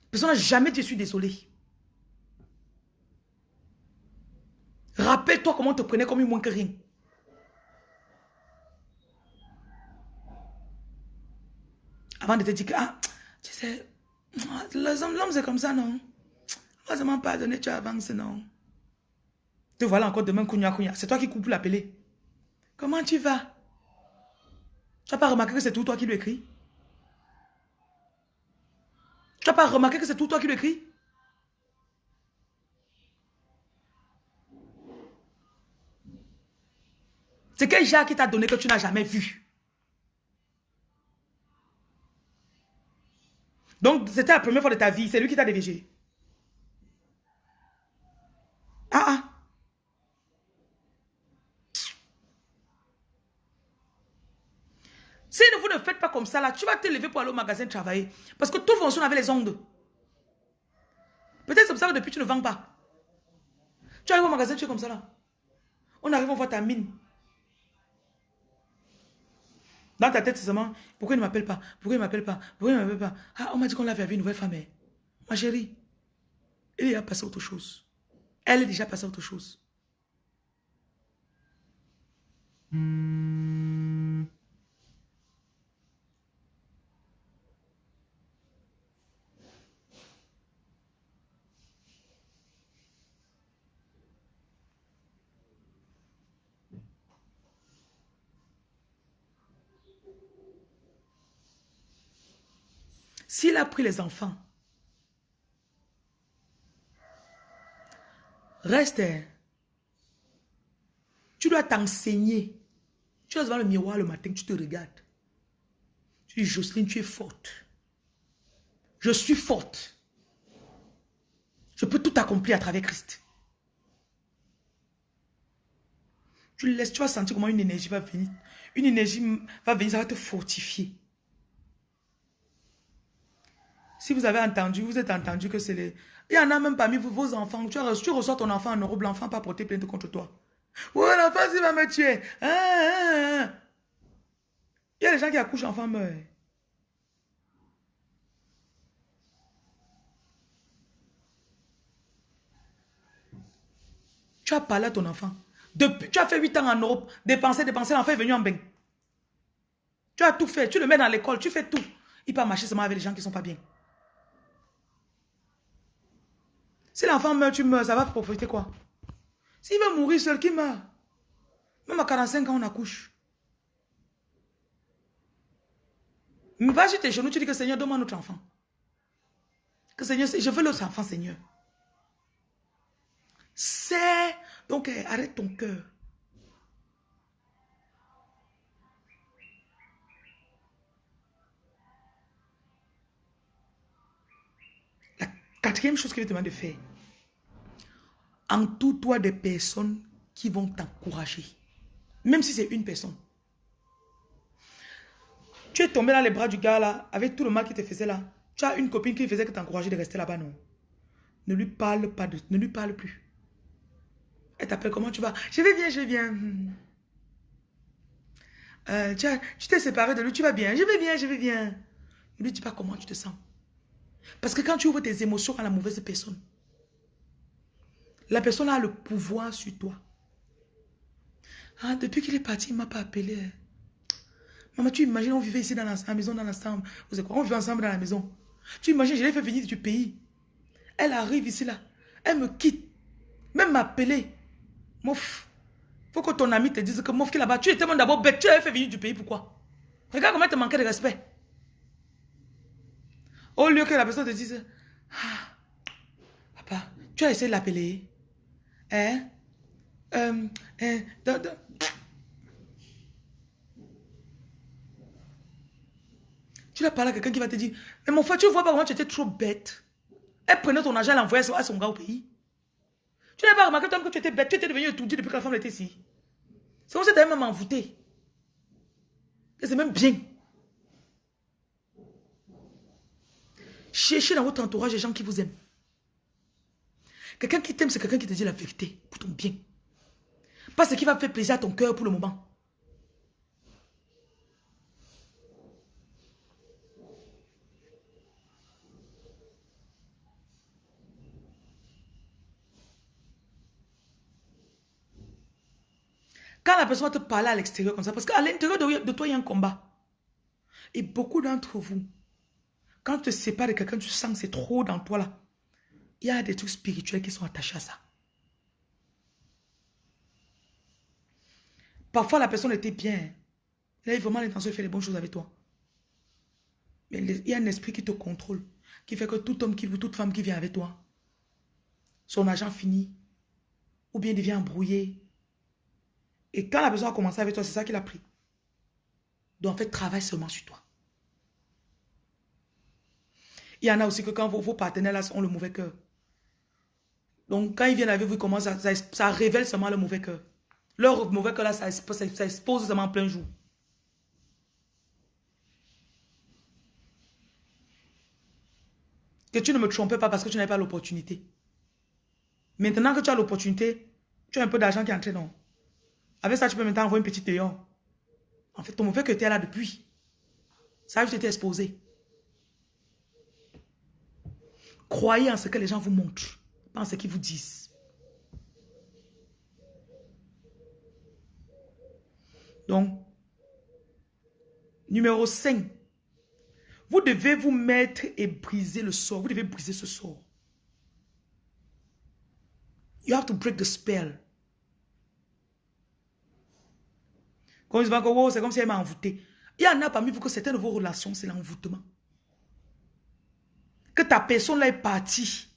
Personne n'a jamais dit, je suis désolé. Rappelle-toi comment on te prenait comme une moins que rien. Avant de te dire que, ah, tu sais, l'homme c'est comme ça, non? Moi, je m'en pardonné, tu avances, non? Te voilà encore demain, kounya kounya. C'est toi qui coupe l'appeler. Comment tu vas? Tu n'as pas remarqué que c'est tout toi qui lui écris? Tu n'as pas remarqué que c'est tout toi qui lui écris? C'est quel genre qui t'a donné que tu n'as jamais vu? Donc, c'était la première fois de ta vie. C'est lui qui t'a dégagé. Ah ah. Si vous ne faites pas comme ça, là, tu vas te lever pour aller au magasin travailler. Parce que tout fonctionne avec les ondes. Peut-être c'est comme ça que depuis tu ne vends pas. Tu arrives au magasin, tu es comme ça là. On arrive, on voit ta mine. Dans ta tête, seulement, pourquoi il ne m'appelle pas? Pourquoi il ne m'appelle pas? Pourquoi il ne m'appelle pas? Ah, on m'a dit qu'on l'avait avec une nouvelle femme. Eh. Ma chérie, il est a passé autre chose. Elle est déjà passée autre chose. S'il a pris les enfants, reste. Hein. Tu dois t'enseigner. Tu vas devant le miroir le matin, tu te regardes. Tu dis, Jocelyne, tu es forte. Je suis forte. Je peux tout accomplir à travers Christ. Tu laisses, tu vas sentir comment une énergie va venir. Une énergie va venir, ça va te fortifier. Si vous avez entendu, vous êtes entendu que c'est les... Il y en a même parmi vous, vos enfants. Tu, tu reçois ton enfant en Europe, l'enfant pas porté plainte contre toi. Ouais, l'enfant, il va me tuer. Hein, hein, hein. Il y a des gens qui accouchent, l'enfant meurt. Tu as parlé à ton enfant. Depuis, tu as fait 8 ans en Europe, dépenser, dépenser, l'enfant est venu en bain. Tu as tout fait. Tu le mets dans l'école. Tu fais tout. Il peut marcher seulement avec les gens qui ne sont pas bien. Si l'enfant meurt, tu meurs. Ça va profiter quoi? S'il veut mourir seul, qui meurt? Même à 45 ans, on accouche. Va sur tes genoux, tu dis que Seigneur, donne-moi notre enfant. Que Seigneur, je veux l'autre enfant, Seigneur. C'est... Donc, arrête ton cœur. La quatrième chose qu'il te demande de faire, entoure-toi des personnes qui vont t'encourager. Même si c'est une personne. Tu es tombé dans les bras du gars là, avec tout le mal qu'il te faisait là. Tu as une copine qui faisait que t'encourager de rester là-bas, non? Ne lui parle pas de, ne lui parle plus. Elle t'appelle comment tu vas? Je vais bien, je vais bien. Euh, tu t'es séparé de lui, tu vas bien. Je vais bien, je vais bien. Ne lui dis pas comment tu te sens. Parce que quand tu ouvres tes émotions à la mauvaise personne, la personne a le pouvoir sur toi. Ah, depuis qu'il est parti, il ne m'a pas appelé. Maman, tu imagines, on vivait ici dans la, maison, dans l'ensemble. Vous On vivait ensemble dans la maison. Tu imagines, je l'ai fait venir du pays. Elle arrive ici, là. Elle me quitte. Même m'appeler. Mouf. Faut que ton ami te dise que Mouf qui là-bas, tu étais mon d'abord bête. Tu l'avais fait venir du pays, pourquoi? Regarde comment elle te manquait de respect. Au lieu que la personne te dise, ah, papa, tu as essayé de l'appeler. Hein? Euh, hein, Tu vas parler à quelqu'un qui va te dire, mais mon frère, tu vois pas comment tu étais trop bête. Elle prenait ton argent, elle l'envoyait à son gars au pays. Tu n'as pas remarqué que tu étais bête, tu étais devenu étourdi depuis que la femme était ici. C'est comme si tu même envoûté. C'est même bien. Cherchez dans votre entourage des gens qui vous aiment. Quelqu'un qui t'aime, c'est quelqu'un qui te dit la vérité pour ton bien. Pas ce qui va faire plaisir à ton cœur pour le moment. Quand la personne va te parler à l'extérieur comme ça, parce qu'à l'intérieur de, toi, il y a un combat. Et beaucoup d'entre vous, quand tu te sépares de quelqu'un, tu sens que c'est trop dans toi là. Il y a des trucs spirituels qui sont attachés à ça. Parfois, la personne était bien. Elle a vraiment l'intention de faire les bonnes choses avec toi. Mais il y a un esprit qui te contrôle, qui fait que tout homme, qui, toute femme qui vient avec toi, son argent finit, ou bien devient embrouillé, et quand la personne a commencé avec toi, c'est ça qu'il a pris. Donc en fait, travaille seulement sur toi. Il y en a aussi que quand vos, partenaires là ont le mauvais cœur. Donc quand ils viennent avec vous, ça, ça, révèle seulement le mauvais cœur. Leur mauvais cœur là, ça, expose seulement en plein jour. Que tu ne me trompes pas parce que tu n'avais pas l'opportunité. Maintenant que tu as l'opportunité, tu as un peu d'argent qui est entré dans. Avec ça, tu peux maintenant envoyer une petite dehors. En fait, ton mauvais que tu es là depuis. Ça a juste été exposé. Croyez en ce que les gens vous montrent, pas en ce qu'ils vous disent. Donc, numéro 5. Vous devez vous mettre et briser le sort. Vous devez briser ce sort. You have to break the spell. Quand ils se c'est comme si elle m'a envoûté. Il y en a parmi vous que certaines de vos relations, c'est l'envoûtement. Que ta personne est partie.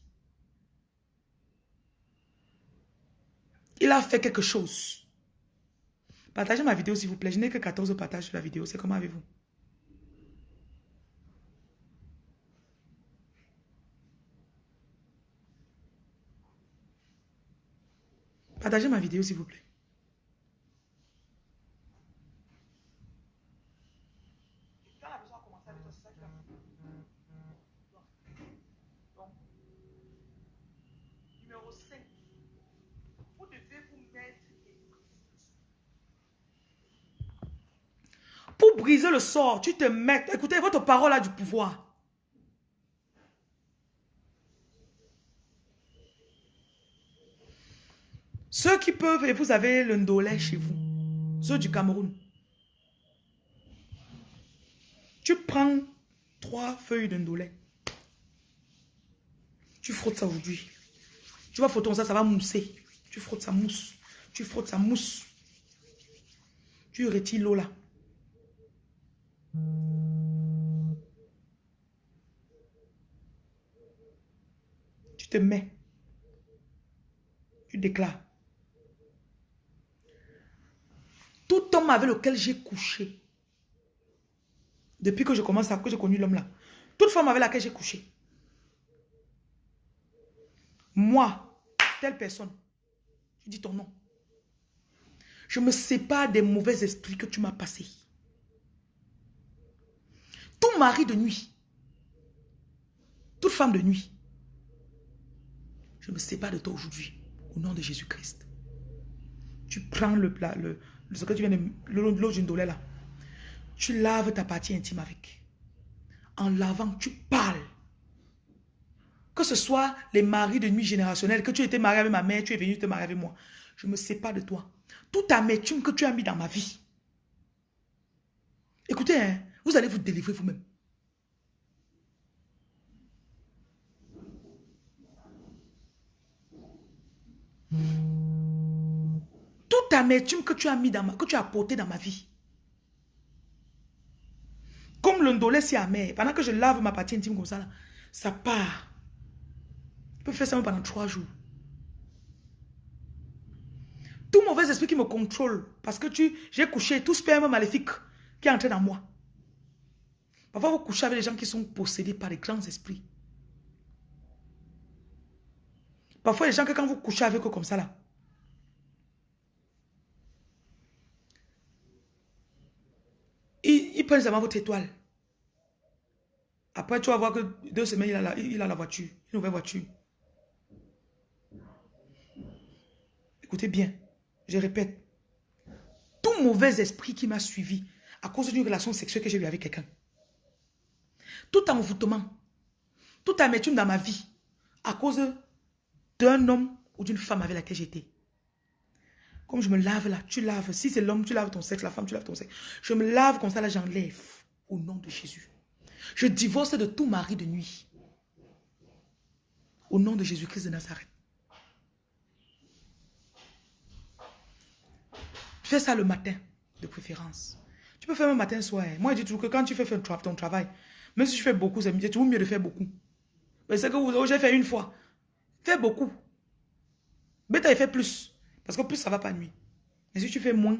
Il a fait quelque chose. Partagez ma vidéo s'il vous plaît. Je n'ai que 14 partages sur la vidéo. C'est comment avez-vous? Partagez ma vidéo s'il vous plaît. Pour briser le sort, tu te mets... Écoutez, votre parole a du pouvoir. Ceux qui peuvent, et vous avez le ndolé chez vous. Ceux du Cameroun. Tu prends trois feuilles d'indolé. Tu frottes ça aujourd'hui. Tu vas frotter ça, ça va mousser. Tu frottes ça mousse. Tu frottes ça mousse. Tu retires l'eau là. Tu te mets. Tu déclares. Tout homme avec lequel j'ai couché, depuis que je commence à, que j'ai connu l'homme là, toute femme avec laquelle j'ai couché, moi, telle personne, je dis ton nom. Je me sépare des mauvais esprits que tu m'as passés. Tout mari de nuit, toute femme de nuit, je me sépare de toi aujourd'hui, au nom de Jésus-Christ. Tu prends le plat, le, ce que tu viens de l'eau d'une là. Tu laves ta partie intime avec. En lavant, tu parles. Que ce soit les maris de nuit générationnelle, que tu étais marié avec ma mère, tu es venu te marier avec moi. Je me sépare de toi. Toute amertume que tu as mis dans ma vie. Écoutez, hein, vous allez vous délivrer vous-même. Toute amertume que tu as mis dans ma, que tu as porté dans ma vie. Comme le ndolé si amer, pendant que je lave ma partie intime comme ça, ça part. Je peux faire ça pendant trois jours. Tout mauvais esprit qui me contrôle, parce que j'ai couché tout sperme maléfique qui est entré dans moi. Parfois, vous couchez avec des gens qui sont possédés par des grands esprits. Parfois, les gens que quand vous couchez avec eux comme ça là, ils, ils prennent seulement votre étoile. Après, tu vas voir que deux semaines, il a la, il a la voiture, une nouvelle voiture. Écoutez bien, je répète. Tout mauvais esprit qui m'a suivi à cause d'une relation sexuelle que j'ai eue avec quelqu'un. Tout envoûtement, toute amertume dans ma vie à cause d'un homme ou d'une femme avec laquelle j'étais. Comme je me lave là, tu laves. Si c'est l'homme, tu laves ton sexe, la femme, tu laves ton sexe. Je me lave comme ça, là, j'enlève. Au nom de Jésus. Je divorce de tout mari de nuit. Au nom de Jésus-Christ de Nazareth. Fais ça le matin, de préférence. Tu peux faire le matin, soir. Moi, je dis toujours que quand tu fais ton travail, même si tu fais beaucoup, c'est toujours mieux de faire beaucoup. Mais c'est que vous j'ai fait une fois. Fais beaucoup. Mais tu as fait plus. Parce que plus, ça va pas nuit. Mais si tu fais moins,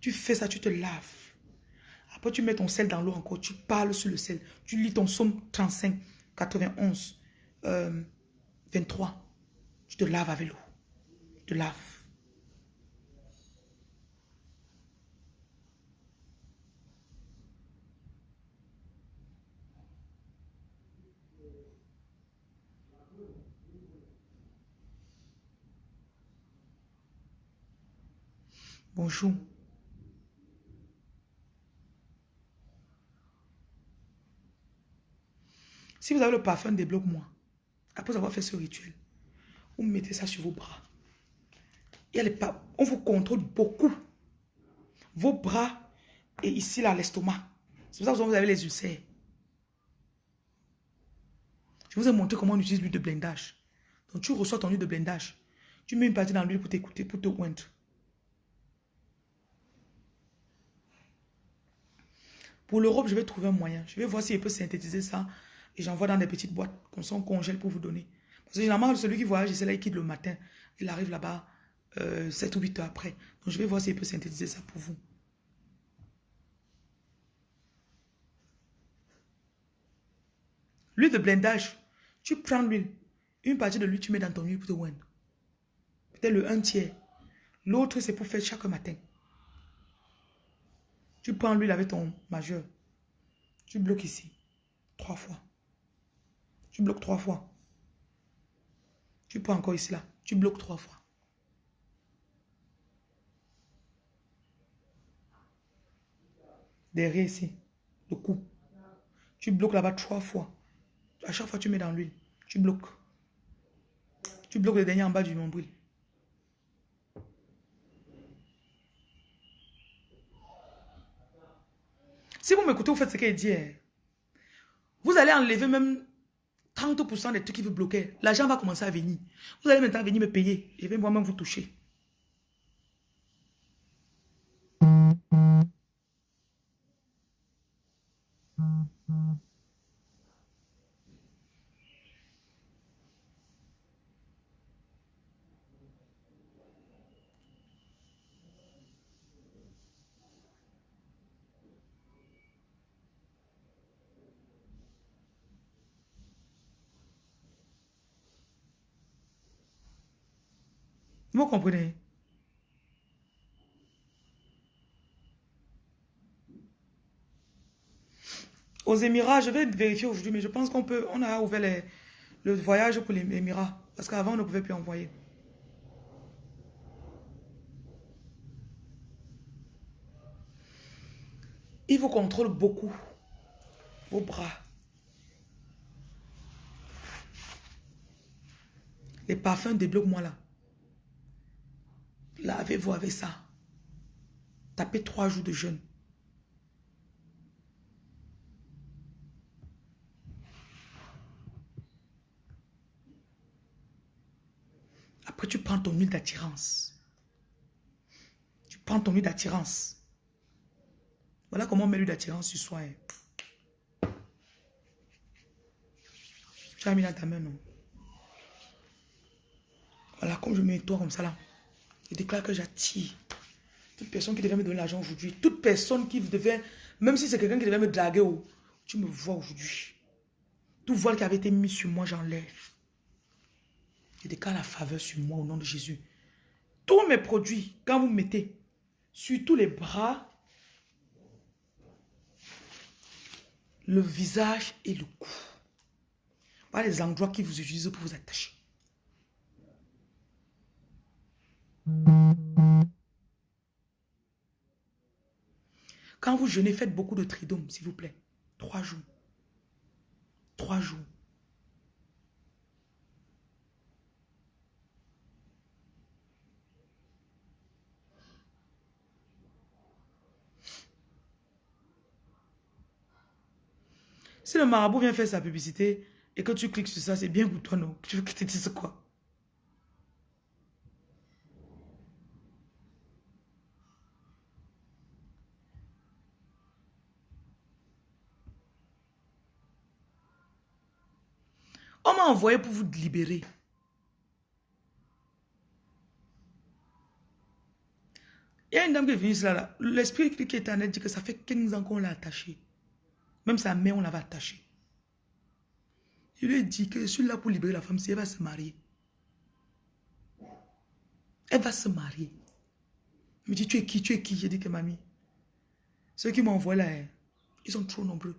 tu fais ça, tu te laves. Après, tu mets ton sel dans l'eau encore. Tu parles sur le sel. Tu lis ton somme 35, 91, 23. Tu te laves avec l'eau. Tu te laves. Bonjour. Si vous avez le parfum, débloque-moi. Après avoir fait ce rituel, vous mettez ça sur vos bras. on vous contrôle beaucoup. Vos bras et ici, là, l'estomac. C'est pour ça que vous avez les ulcères. Je vous ai montré comment on utilise l'huile de blindage. Donc, tu reçois ton huile de blindage. Tu mets une partie dans l'huile pour t'écouter, pour te oindre. Pour l'Europe, je vais trouver un moyen. Je vais voir si je peux synthétiser ça. Et j'envoie dans des petites boîtes. Comme ça, on congèle pour vous donner. Parce que généralement, celui qui voyage, c'est là, il quitte le matin. Il arrive là-bas 7 euh, ou 8 heures après. Donc, je vais voir si je peux synthétiser ça pour vous. L'huile de blindage. Tu prends l'huile. Une partie de l'huile, tu mets dans ton huile pour te. Peut-être le un tiers. L'autre, c'est pour faire chaque matin. Tu prends l'huile avec ton majeur. Tu bloques ici. Trois fois. Tu bloques trois fois. Tu prends encore ici là. Tu bloques trois fois. Derrière ici. Le cou. Tu bloques là-bas trois fois. À chaque fois, tu mets dans l'huile. Tu bloques. Tu bloques le dernier en bas du nombril. Si vous m'écoutez, vous faites ce qu'elle dit. Hein. Vous allez enlever même 30% des trucs qui vous bloquaient. L'argent va commencer à venir. Vous allez maintenant venir me payer. Je vais moi-même vous toucher. Vous comprenez? Aux Émirats, je vais vérifier aujourd'hui, mais je pense qu'on peut, on a ouvert le voyage pour les Émirats. Parce qu'avant, on ne pouvait plus envoyer. Il vous contrôle beaucoup. Vos bras. Les parfums débloquent-moi là. Lavez-vous avec ça? Tapez trois jours de jeûne. Après, tu prends ton huile d'attirance. Tu prends ton huile d'attirance. Voilà comment on met l'huile d'attirance sur soi. Hein. Tu as mis dans ta main, non? Voilà, comme je mets toi comme ça là. Je déclare que j'attire toute personne qui devait me donner l'argent aujourd'hui. Toute personne qui devait, même si c'est quelqu'un qui devait me draguer, oh, tu me vois aujourd'hui. Tout voile qui avait été mis sur moi, j'enlève. Je déclare la faveur sur moi au nom de Jésus. Tous mes produits, quand vous mettez sur tous les bras, le visage et le cou. Pas les endroits qui vous utilisent pour vous attacher. Quand vous jeûnez, faites beaucoup de tridômes, s'il vous plaît. Trois jours. Trois jours. Si le marabout vient faire sa publicité et que tu cliques sur ça, c'est bien pour toi, non? Tu veux que tu te dises quoi On m'a pour vous libérer. Il y a une dame qui est venue là. L'esprit qui est en elle dit que ça fait 15 ans qu'on l'a attaché. Même sa mère, on l'avait attaché. Je lui dit que je suis là pour libérer la femme si elle va se marier. Elle va se marier. Il me dit, tu es qui, tu es qui? J'ai dit que mamie. Ceux qui m'ont là, hein, ils sont trop nombreux.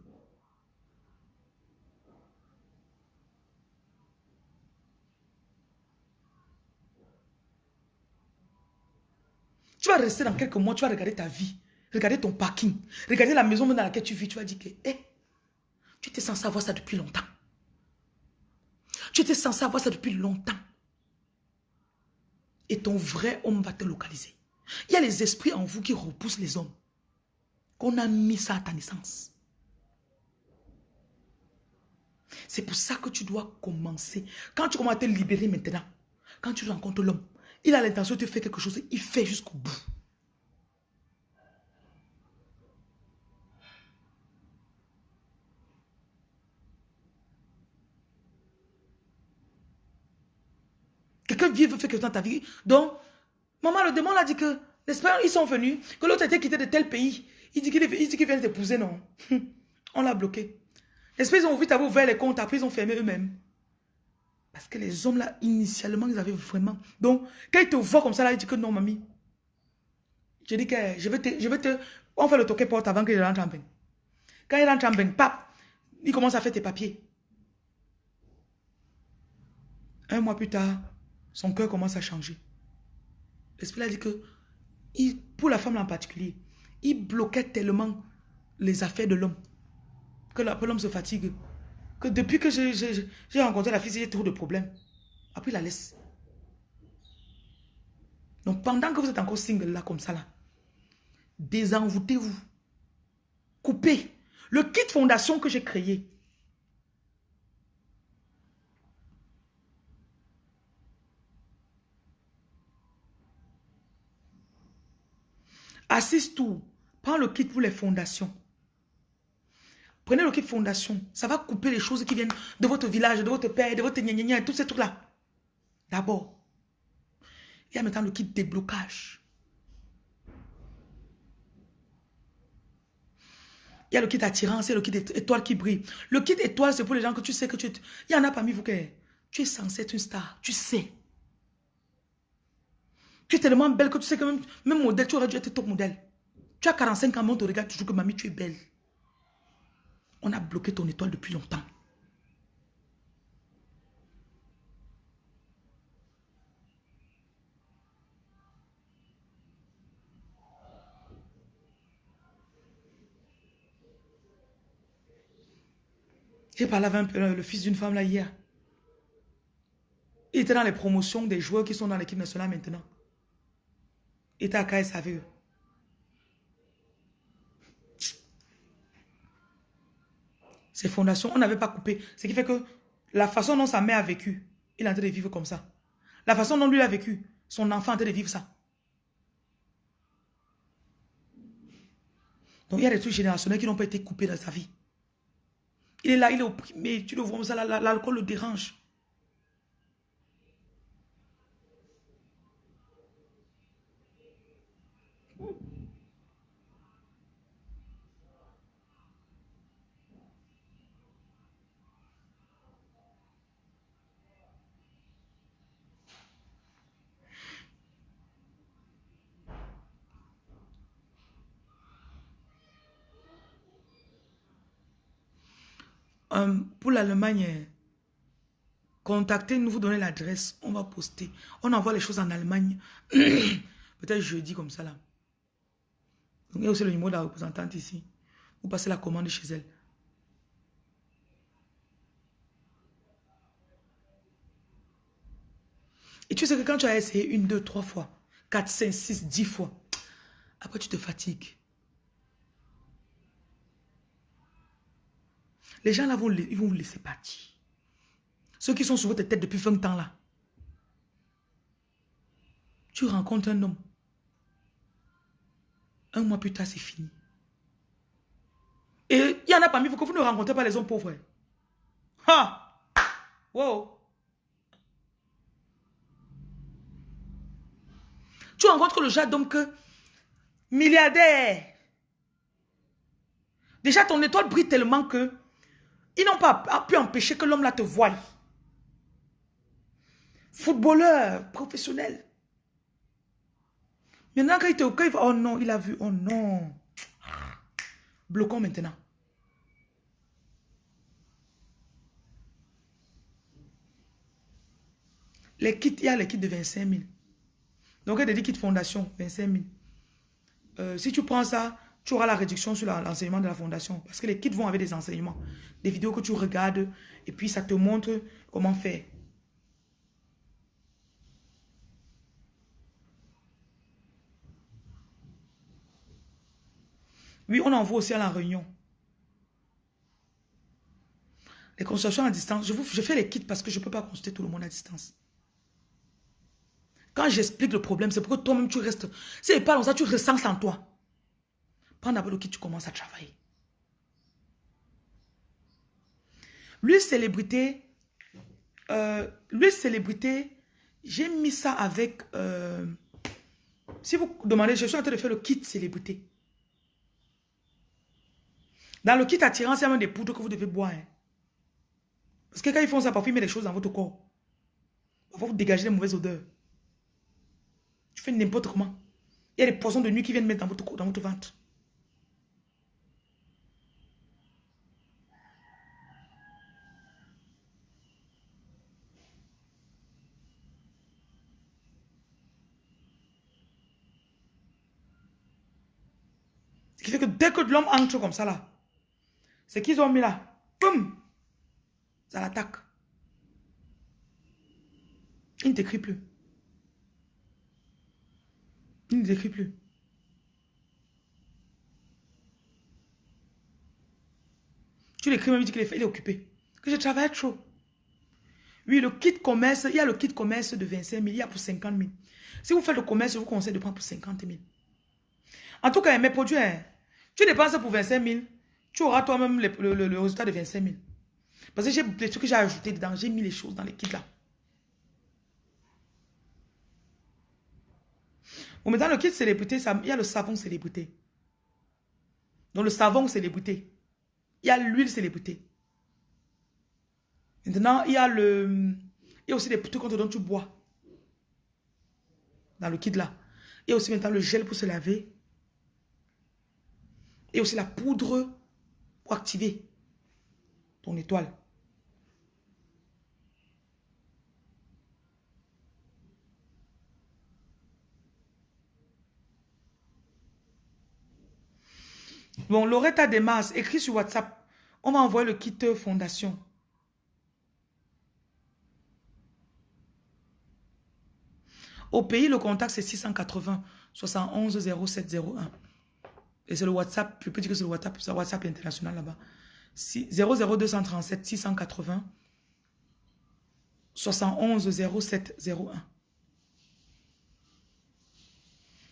Tu vas rester dans quelques mois, tu vas regarder ta vie, regarder ton parking, regarder la maison dans laquelle tu vis. Tu vas dire que, hé, tu étais censé avoir ça depuis longtemps. Tu étais censé avoir ça depuis longtemps. Et ton vrai homme va te localiser. Il y a les esprits en vous qui repoussent les hommes. Qu'on a mis ça à ta naissance. C'est pour ça que tu dois commencer. Quand tu commences à te libérer maintenant, quand tu rencontres l'homme, il a l'intention de faire quelque chose, il fait jusqu'au bout. Quelqu'un vient veut faire quelque chose dans ta vie. Donc, maman, le démon a dit que, pas, ils sont venus, que l'autre était quitté de tel pays. Il dit qu'il vient t'épouser, non. On l'a bloqué. L'esprit, ils ont d'avoir ouvert les comptes, après ils ont fermé eux-mêmes. Parce que les hommes là, initialement, ils avaient vraiment... Donc, quand ils te voient comme ça, là, ils disent que non, mamie. Je dis que je vais te... Je vais te on fait le toquet porte avant qu'il rentre en bain. Quand il rentre en bain, pap, il commence à faire tes papiers. Un mois plus tard, son cœur commence à changer. L'esprit a dit que, pour la femme en particulier, il bloquait tellement les affaires de l'homme que l'homme se fatigue depuis que j'ai rencontré la fille, j'ai trop de problèmes. Après, il la laisse. Donc, pendant que vous êtes encore single là, comme ça là, désenvoûtez-vous. couper. Le kit fondation que j'ai créé. Assiste tout. Prends le kit pour les fondations. Prenez le kit fondation. Ça va couper les choses qui viennent de votre village, de votre père, de votre gna gna tous ces trucs-là. D'abord. Il y a maintenant le kit déblocage. Il y a le kit attirance, et le kit étoile qui brille. Le kit étoile, c'est pour les gens que tu sais que tu... Il y en a parmi vous que tu es censé être une star. Tu sais. Tu es tellement belle que tu sais que même, même modèle, tu aurais dû être top modèle. Tu as 45 ans, on te regarde toujours que mamie, tu es belle. On a bloqué ton étoile depuis longtemps. J'ai parlé avec le fils d'une femme là hier. Il était dans les promotions des joueurs qui sont dans l'équipe nationale maintenant. Il était à KSAVE. Ces fondations, on n'avait pas coupé. Ce qui fait que la façon dont sa mère a vécu, il est en train de vivre comme ça. La façon dont lui a vécu, son enfant est en train de vivre ça. Donc il y a des trucs générationnels qui n'ont pas été coupés dans sa vie. Il est là, il est opprimé, tu le vois ça, l'alcool le dérange. Euh, pour l'Allemagne, contactez-nous, vous donnez l'adresse, on va poster. On envoie les choses en Allemagne, peut-être jeudi comme ça là. Donc, il y a aussi le numéro de la représentante ici. Vous passez la commande chez elle. Et tu sais que quand tu as essayé une, deux, trois fois, quatre, cinq, six, dix fois, après tu te fatigues. Les gens là, vont, ils vous laisser partir. Ceux qui sont sur votre tête depuis 20 ans là. Tu rencontres un homme. Un mois plus tard, c'est fini. Et il y en a parmi vous que vous ne rencontrez pas les hommes pauvres. Ha! Wow! Tu rencontres le genre d'homme que milliardaire. Déjà, ton étoile brille tellement que ils n'ont pas pu empêcher que l'homme là te voie. Footballeur, professionnel. Maintenant, quand il te quand oh non, il a vu, oh non. Bloquons maintenant. Les kits, il y a les kits de 25 000. Donc, il y a des kits fondation, 25 000. Euh, si tu prends ça, tu auras la réduction sur l'enseignement de la fondation. Parce que les kits vont avec des enseignements. Des vidéos que tu regardes et puis ça te montre comment faire. Oui, on envoie aussi à la réunion. Les consultations à distance. Je, fais les kits parce que je ne peux pas consulter tout le monde à distance. Quand j'explique le problème, c'est pour que toi-même tu restes. C'est pas comme ça, tu ressens en toi. Le kit, tu commences à travailler. Lui, célébrité, euh, célébrité, j'ai mis ça avec... Euh, si vous demandez, je suis en train de faire le kit célébrité. Dans le kit attirance, il y a même des poudres que vous devez boire. Hein. Parce que quand ils font ça, parfois ils mettent des choses dans votre corps. Parfois vous dégagez les mauvaises odeurs. Tu fais n'importe comment. Il y a des poisons de nuit qui viennent mettre dans votre, dans votre ventre. Ce qui fait que dès que l'homme entre comme ça là, c'est qu'ils ont mis là, boum, ça l'attaque. Il ne t'écrit plus. Il ne t'écrit plus. Tu l'écris même, il dit qu'il est, il est occupé. Que je travaille trop. Oui, le kit commerce, il y a le kit commerce de 25 000, il y a pour 50 000. Si vous faites le commerce, je vous conseille de prendre pour 50 000. En tout cas, mes produits, hein, tu dépenses pour 25 000, tu auras toi-même le, résultat de 25 000. Parce que j'ai les trucs que j'ai ajoutés dedans, j'ai mis les choses dans les kits là. Bon, maintenant, le kit célébrité, il y a le savon célébrité. Donc, le savon célébrité. Il y a l'huile célébrité. Maintenant, il y a le... Il y a aussi des trucs dont tu bois. Dans le kit là. Il y a aussi maintenant le gel pour se laver. Et aussi la poudre pour activer ton étoile. Bon, Loretta Demas, écrit sur WhatsApp. On va envoyer le kit fondation. Au pays, le contact, c'est 680 71 0701. Et c'est le WhatsApp, peux dire que c'est le WhatsApp, c'est WhatsApp international là-bas. 00237 680 71 0701.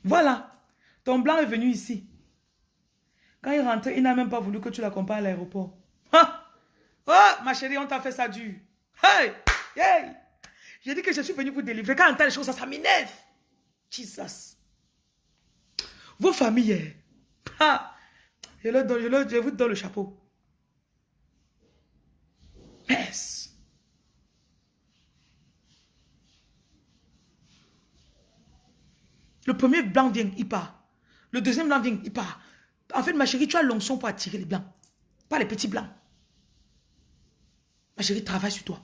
Voilà. Ton blanc est venu ici. Quand il rentrait, il n'a même pas voulu que tu l'accompagnes à l'aéroport. Oh, ma chérie, on t'a fait ça dur. Hey! Hey! J'ai dit que je suis venu pour délivrer. Quand on entend les choses, ça, ça m'énerve. Jesus. Vos familles, ah, je, le donne, je vous donne le chapeau. Yes. Le premier blanc vient, il part. Le deuxième blanc vient, il part. En fait, ma chérie, tu as l'onction pour attirer les blancs. Pas les petits blancs. Ma chérie, travaille sur toi.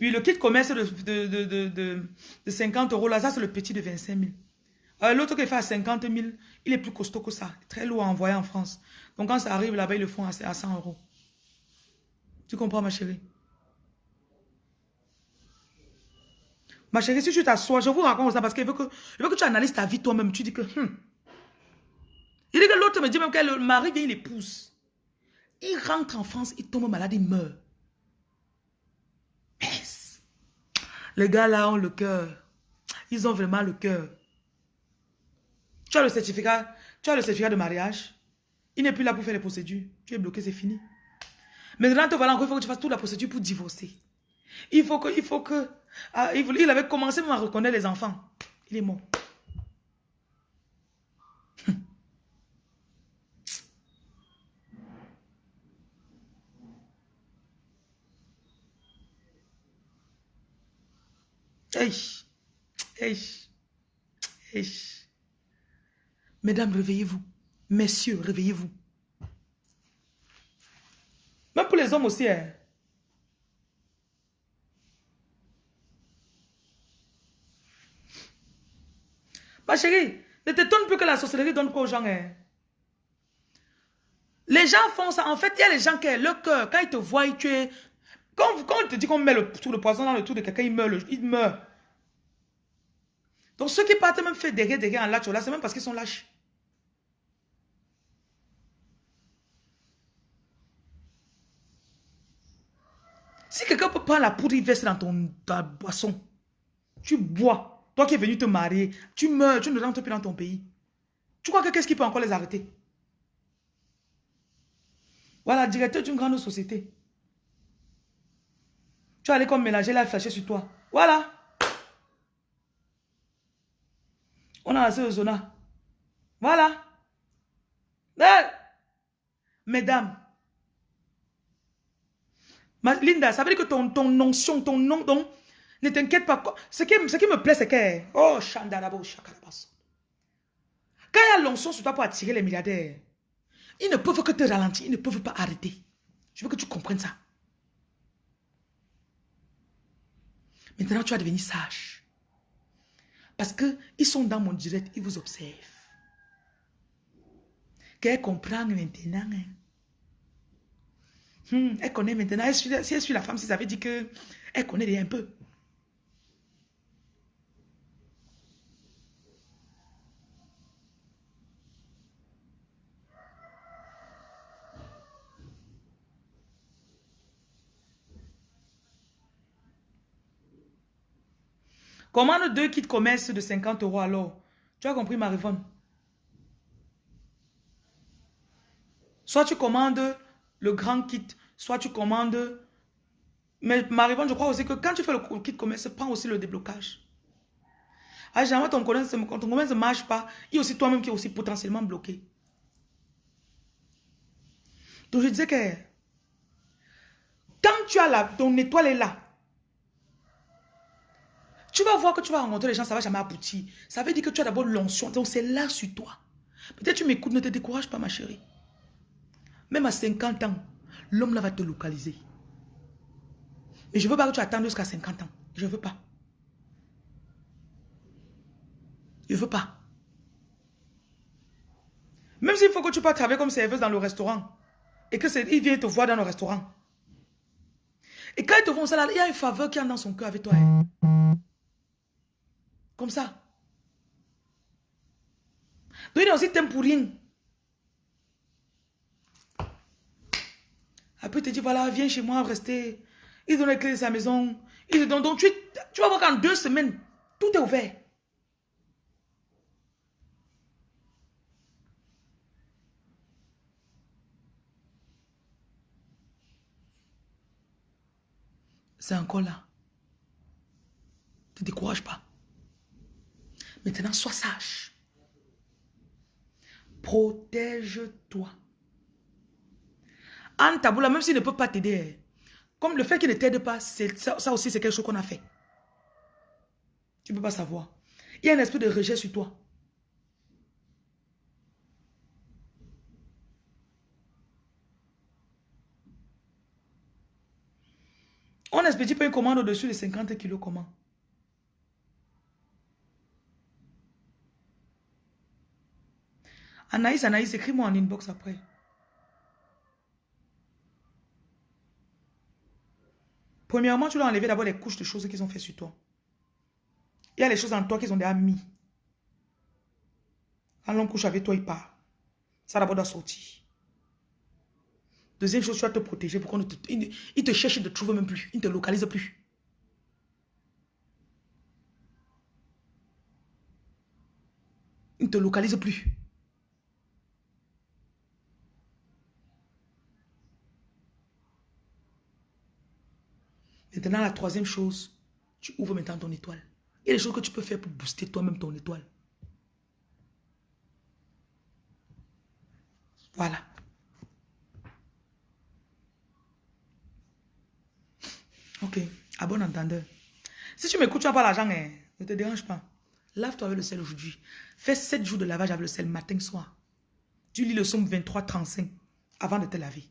Oui, le kit commerce de, de, 50 euros, là, ça c'est le petit de 25 000. Euh, l'autre qui fait à 50 000, il est plus costaud que ça. Très lourd à envoyer en France. Donc quand ça arrive là-bas, ils le font à, 100 euros. Tu comprends ma chérie? Ma chérie, si tu t'assois, je vous raconte ça parce qu'il veut que, que tu analyses ta vie toi-même. Tu dis que, hmm. Il dit que l'autre me dit même que le mari vient, il épouse. Il rentre en France, il tombe malade, il meurt. Les gars là ont le cœur. Ils ont vraiment le cœur. Tu as le certificat, tu as le certificat de mariage. Il n'est plus là pour faire les procédures. Tu es bloqué, c'est fini. Maintenant, te voilà encore, il faut que tu fasses toute la procédure pour divorcer. Il faut que, il faut que, ah, il, avait commencé à reconnaître les enfants. Il est mort. Mesdames, réveillez-vous. Messieurs, réveillez-vous. Même pour les hommes aussi. Hein. Ma chérie, ne t'étonne plus que la sorcellerie donne quoi aux gens. Hein. Les gens font ça. En fait, il y a les gens qui, le cœur, quand ils te voient, tu es quand, on te dit qu'on met le, tout le poison dans le trou de quelqu'un, il meurt, il meurt. Donc ceux qui partent même faire derrière, derrière en lâche, là, c'est même parce qu'ils sont lâches. Si quelqu'un peut prendre la poudre, il verse dans ton, ta boisson. Tu bois. Toi qui es venu te marier, tu meurs, tu ne rentres plus dans ton pays. Tu crois que qu'est-ce qui peut encore les arrêter? Voilà, directeur d'une grande société. Tu vas aller comme mélanger la flashée sur toi. Voilà. On a assez de zona. Voilà. Mesdames. Linda, ça veut dire que ton, ton notion, ton nom, donc, ne t'inquiète pas. Ce qui, ce qui me plaît, c'est que... Oh, Chandarabo, Chakarabas. Quand il y a l'onction sur toi pour attirer les milliardaires, ils ne peuvent que te ralentir, ils ne peuvent pas arrêter. Je veux que tu comprennes ça. Maintenant, tu vas devenir sage. Parce qu'ils sont dans mon direct, ils vous observent. Qu'elle comprend maintenant. Hein. Hmm, elle connaît maintenant. si elle suit la femme, si ça veut dire qu'elle connaît un peu. Commande deux kits commerce de 50 euros alors? Tu as compris, Marivonne? Soit tu commandes le grand kit, soit tu commandes... Mais Marivonne, je crois aussi que quand tu fais le kit commerce, prends aussi le déblocage. Ah, jamais ton commerce, ton commerce ne marche pas. Il y a aussi toi-même qui est aussi potentiellement bloqué. Donc je disais que quand tu as la, ton étoile est là, tu vas voir que tu vas rencontrer les gens, ça va jamais aboutir. Ça veut dire que tu as d'abord l'onction. Donc c'est là sur toi. Peut-être tu m'écoutes, ne te décourage pas ma chérie. Même à 50 ans, l'homme là va te localiser. Mais je ne veux pas que tu attendes jusqu'à 50 ans. Je ne veux pas. Je ne veux pas. Même s'il faut que tu passes travailler comme serveuse dans le restaurant. Et qu'il vient te voir dans le restaurant. Et quand ils te font ça, il y a une faveur qui est dans son cœur avec toi. Hein. Comme ça. Donc il aussi t'aime pour rien. Après, il te dit, voilà, viens chez moi, rester. Il donne les clés de sa maison. Il te donc tu, tu vas voir qu'en deux semaines, tout est ouvert. C'est encore là. Ne te décourage pas. Maintenant, sois sage. Protège-toi. Anne Taboula, même s'il ne peut pas t'aider, comme le fait qu'il ne t'aide pas, ça, ça aussi c'est quelque chose qu'on a fait. Tu ne peux pas savoir. Il y a un esprit de rejet sur toi. On n'expédie pas une commande au-dessus de 50 kilos, comment? Anaïs, Anaïs, écris-moi en inbox après. Premièrement, tu dois enlever d'abord les couches de choses qu'ils ont fait sur toi. Il y a les choses en toi qu'ils ont déjà mis. Quand l'on couche avec toi, il part. Ça d'abord doit sortir. Deuxième chose, tu dois te protéger pour qu'on ne te... Il te cherche, il ne te trouve même plus. Il ne te localise plus. Il ne te localise plus. Maintenant, la troisième chose, tu ouvres maintenant ton étoile. Il y a des choses que tu peux faire pour booster toi-même ton étoile. Voilà. Ok, à bon entendeur. Si tu m'écoutes, tu n'as pas l'argent, hein, ne te dérange pas. Lave-toi avec le sel aujourd'hui. Fais 7 jours de lavage avec le sel matin, soir. Tu lis le somme 23, 35 avant de te laver.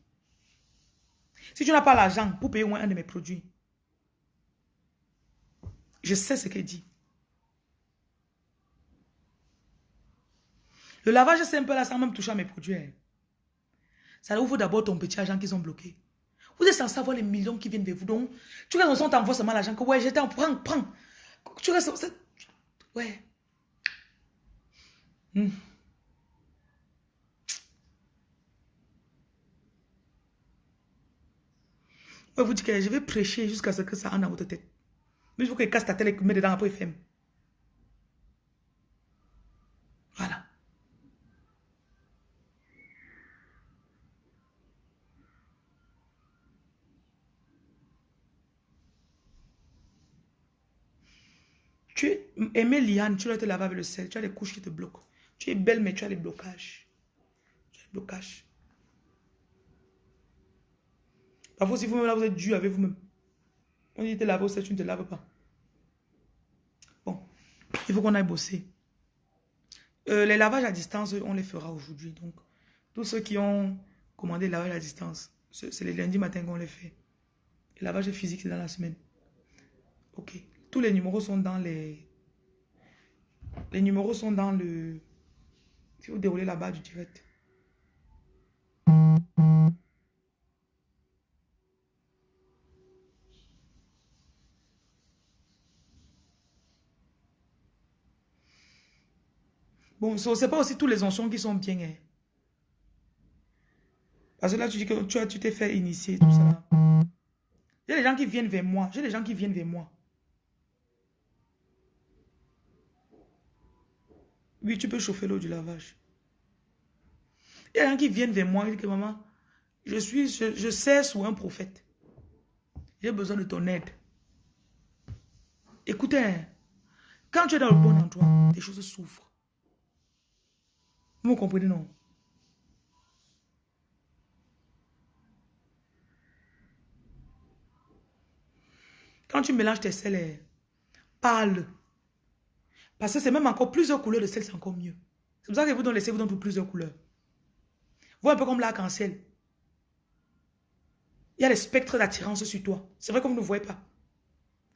Si tu n'as pas l'argent pour payer au moins un de mes produits, je sais ce qu'elle dit. Le lavage simple là, sans même toucher à mes produits. Hein. Ça ouvre d'abord ton petit argent qu'ils ont bloqué. Vous êtes censé avoir les millions qui viennent vers vous. Donc, tu restes on t'envoie seulement l'argent que ouais, j'étais en prends, prends. Tu restes. Ouais. Je vous dis que je vais prêcher jusqu'à ce que ça en dans votre tête. Mais il faut qu'il casse ta tête et met dedans après il ferme. Voilà. Tu es aimé liane, tu dois te laver avec le sel, tu as les couches qui te bloquent. Tu es belle, mais tu as les blocages. Tu as les blocages. Parfois, si vous-même vous êtes dû avec vous-même. On dit te laver au tu ne te laves pas. Bon, il faut qu'on aille bosser. Euh, les lavages à distance, on les fera aujourd'hui. Donc, tous ceux qui ont commandé le lavage à distance, c'est les lundis matin qu'on les fait. Le lavage physique, c'est dans la semaine. Ok. Tous les numéros sont dans les... Les numéros sont dans le... Si vous déroulez la barre du direct. Ce n'est pas aussi tous les anciens qui sont bien. Hein. Parce que là, tu dis que tu t'es fait initier, tout ça. A des gens qui viennent vers moi. J'ai des gens qui viennent vers moi. Oui, tu peux chauffer l'eau du lavage. Il y a des gens qui viennent vers moi et disent que maman, je suis, je, je sais sous un prophète. J'ai besoin de ton aide. Écoutez, hein, quand tu es dans le bon endroit, des choses souffrent. Vous comprenez, non? Quand tu mélanges tes sels, parle. Parce que c'est même encore plusieurs couleurs de sel, c'est encore mieux. C'est pour ça que vous donnez vous donne plusieurs couleurs. Vous un peu comme l'arc-en-ciel. Il y a spectres d'attirance sur toi. C'est vrai que vous ne voyez pas.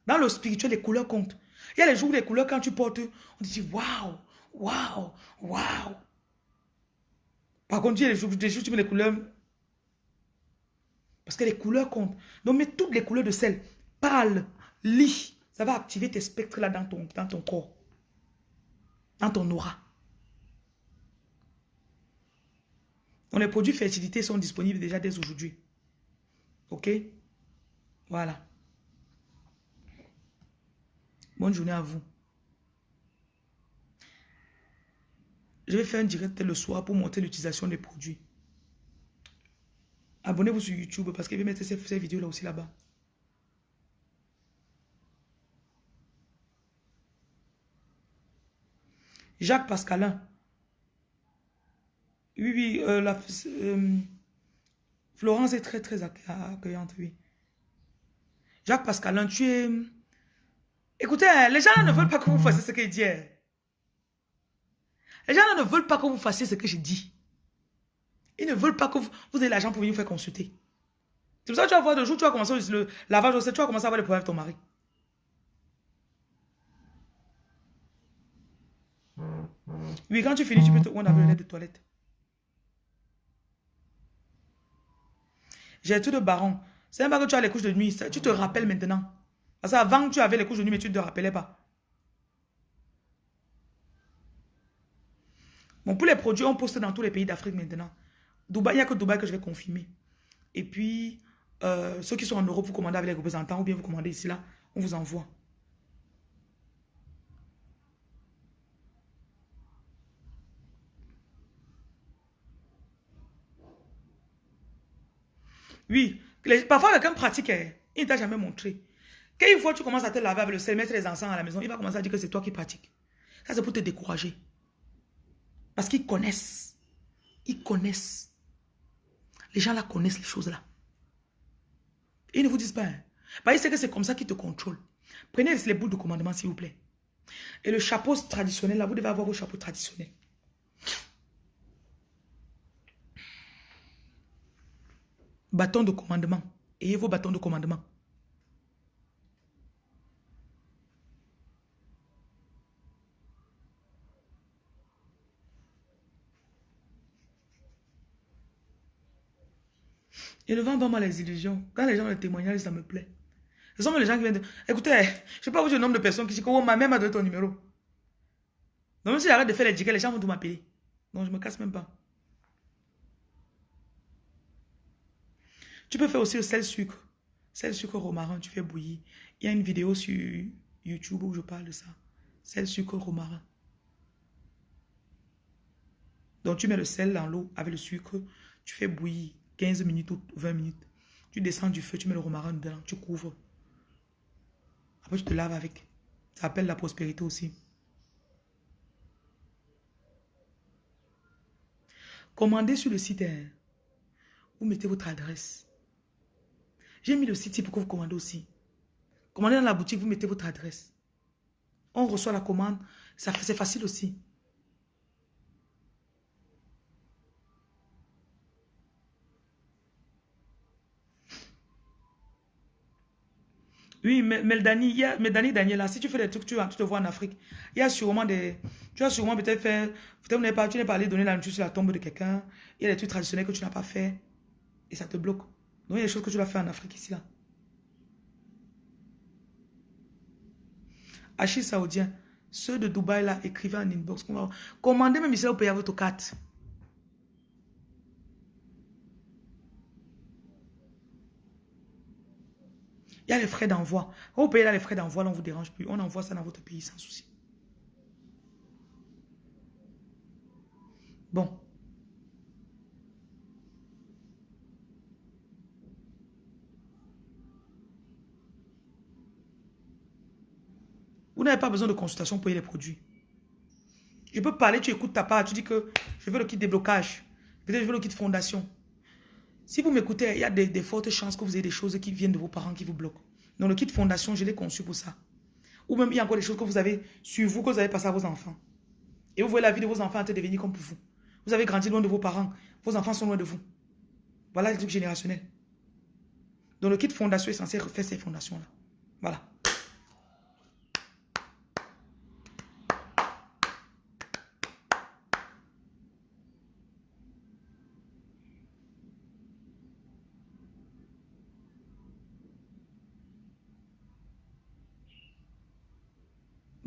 Dans le spirituel, les couleurs comptent. Il y a les jours où les couleurs, quand tu portes, on te dit waouh, waouh, waouh. Par contre, tu mets les couleurs. Parce que les couleurs comptent. Donc, mets toutes les couleurs de sel. Parle, lis. Ça va activer tes spectres là dans ton, dans ton corps. Dans ton aura. Donc, les produits fertilité sont disponibles déjà dès aujourd'hui. Ok? Voilà. Bonne journée à vous. Je vais faire un direct le soir pour montrer l'utilisation des produits. Abonnez-vous sur YouTube parce qu'il va mettre ces, ces vidéos là aussi là-bas. Jacques Pascalin. Oui, oui, euh, la, euh, Florence est très, très accueillante, oui. Jacques Pascalin, tu es... Écoutez, hein, les gens ne veulent pas que vous fassiez ce qu'il dit. Les gens ne veulent pas que vous fassiez ce que je dis. Ils ne veulent pas que vous, vous ayez l'argent pour venir vous faire consulter. C'est pour ça que tu vas voir de jour, tu vas commencer le lavage tu vas commencer à avoir des problèmes avec ton mari. Oui, quand tu finis, tu peux te on avec le de toilette. J'ai tout de baron. C'est même pas que tu as les couches de nuit. Tu te rappelles maintenant. Parce qu'avant, tu avais les couches de nuit, mais tu ne te rappelais pas. Bon, pour les produits, on poste dans tous les pays d'Afrique maintenant. Dubaï, il n'y a que Dubaï que je vais confirmer. Et puis, euh, ceux qui sont en Europe, vous commandez avec les représentants ou bien vous commandez ici, là, on vous envoie. Oui, parfois quelqu'un pratique, hein. il ne t'a jamais montré. Quand une fois tu commences à te laver avec le sel, mettre les encens à la maison, il va commencer à dire que c'est toi qui pratiques. Ça, c'est pour te décourager. Parce qu'ils connaissent. Ils connaissent. Les gens là connaissent les choses là. ils ne vous disent pas. Hein. Parce savent que c'est comme ça qu'ils te contrôlent. Prenez les boules de commandement, s'il vous plaît. Et le chapeau traditionnel, là, vous devez avoir vos chapeaux traditionnels. Bâton de commandement. Ayez vos bâtons de commandement. Et ne vend pas mal les illusions. Quand les gens ont des témoignages, ça me plaît. Ce sont les gens qui viennent de... Écoutez, je ne sais pas vous dire le nombre de personnes qui disent que oh, ma mère m'a ton numéro. Donc même si j'arrête de faire les digues, les gens vont tout m'appeler. Donc je ne me casse même pas. Tu peux faire aussi le sel sucre. Sel sucre romarin, tu fais bouillir. Il y a une vidéo sur YouTube où je parle de ça. Sel sucre romarin. Donc tu mets le sel dans l'eau avec le sucre, tu fais bouillir 15 minutes ou 20 minutes. Tu descends du feu, tu mets le romarin dedans, tu couvres. Après tu te laves avec. Ça appelle la prospérité aussi. Commandez sur le site. Hein. Vous mettez votre adresse. J'ai mis le site pour que vous commandez aussi. Commandez dans la boutique, vous mettez votre adresse. On reçoit la commande. C'est facile aussi. Oui, mais, mais, Dani, il y a, mais Dani, Daniela, si tu fais des trucs, tu, tu te vois en Afrique. Il y a sûrement des... Tu as sûrement peut-être fait... Peut-être pas, tu n'es pas allé donner la nourriture sur la tombe de quelqu'un. Il y a des trucs traditionnels que tu n'as pas fait. Et ça te bloque. Donc, il y a des choses que tu dois faire en Afrique ici, là. Achille Saoudien, ceux de Dubaï, là, écrivez en inbox. Commandez même ici, vous payez votre carte. Il y a les frais d'envoi. Vous payez là les frais d'envoi, on ne vous dérange plus. On envoie ça dans votre pays sans souci. Bon. Vous n'avez pas besoin de consultation pour payer les produits. Je peux parler, tu écoutes ta part, tu dis que je veux le kit déblocage. Peut-être je veux le kit fondation. Si vous m'écoutez, il y a des, fortes chances que vous ayez des choses qui viennent de vos parents qui vous bloquent. Donc le kit fondation, je l'ai conçu pour ça. Ou même il y a encore des choses que vous avez sur vous, que vous avez passé à vos enfants. Et vous voyez la vie de vos enfants te devenir comme pour vous. Vous avez grandi loin de vos parents. Vos enfants sont loin de vous. Voilà le truc générationnel. Donc le kit fondation est censé refaire ces fondations-là. Voilà.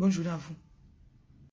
Bonne journée à vous.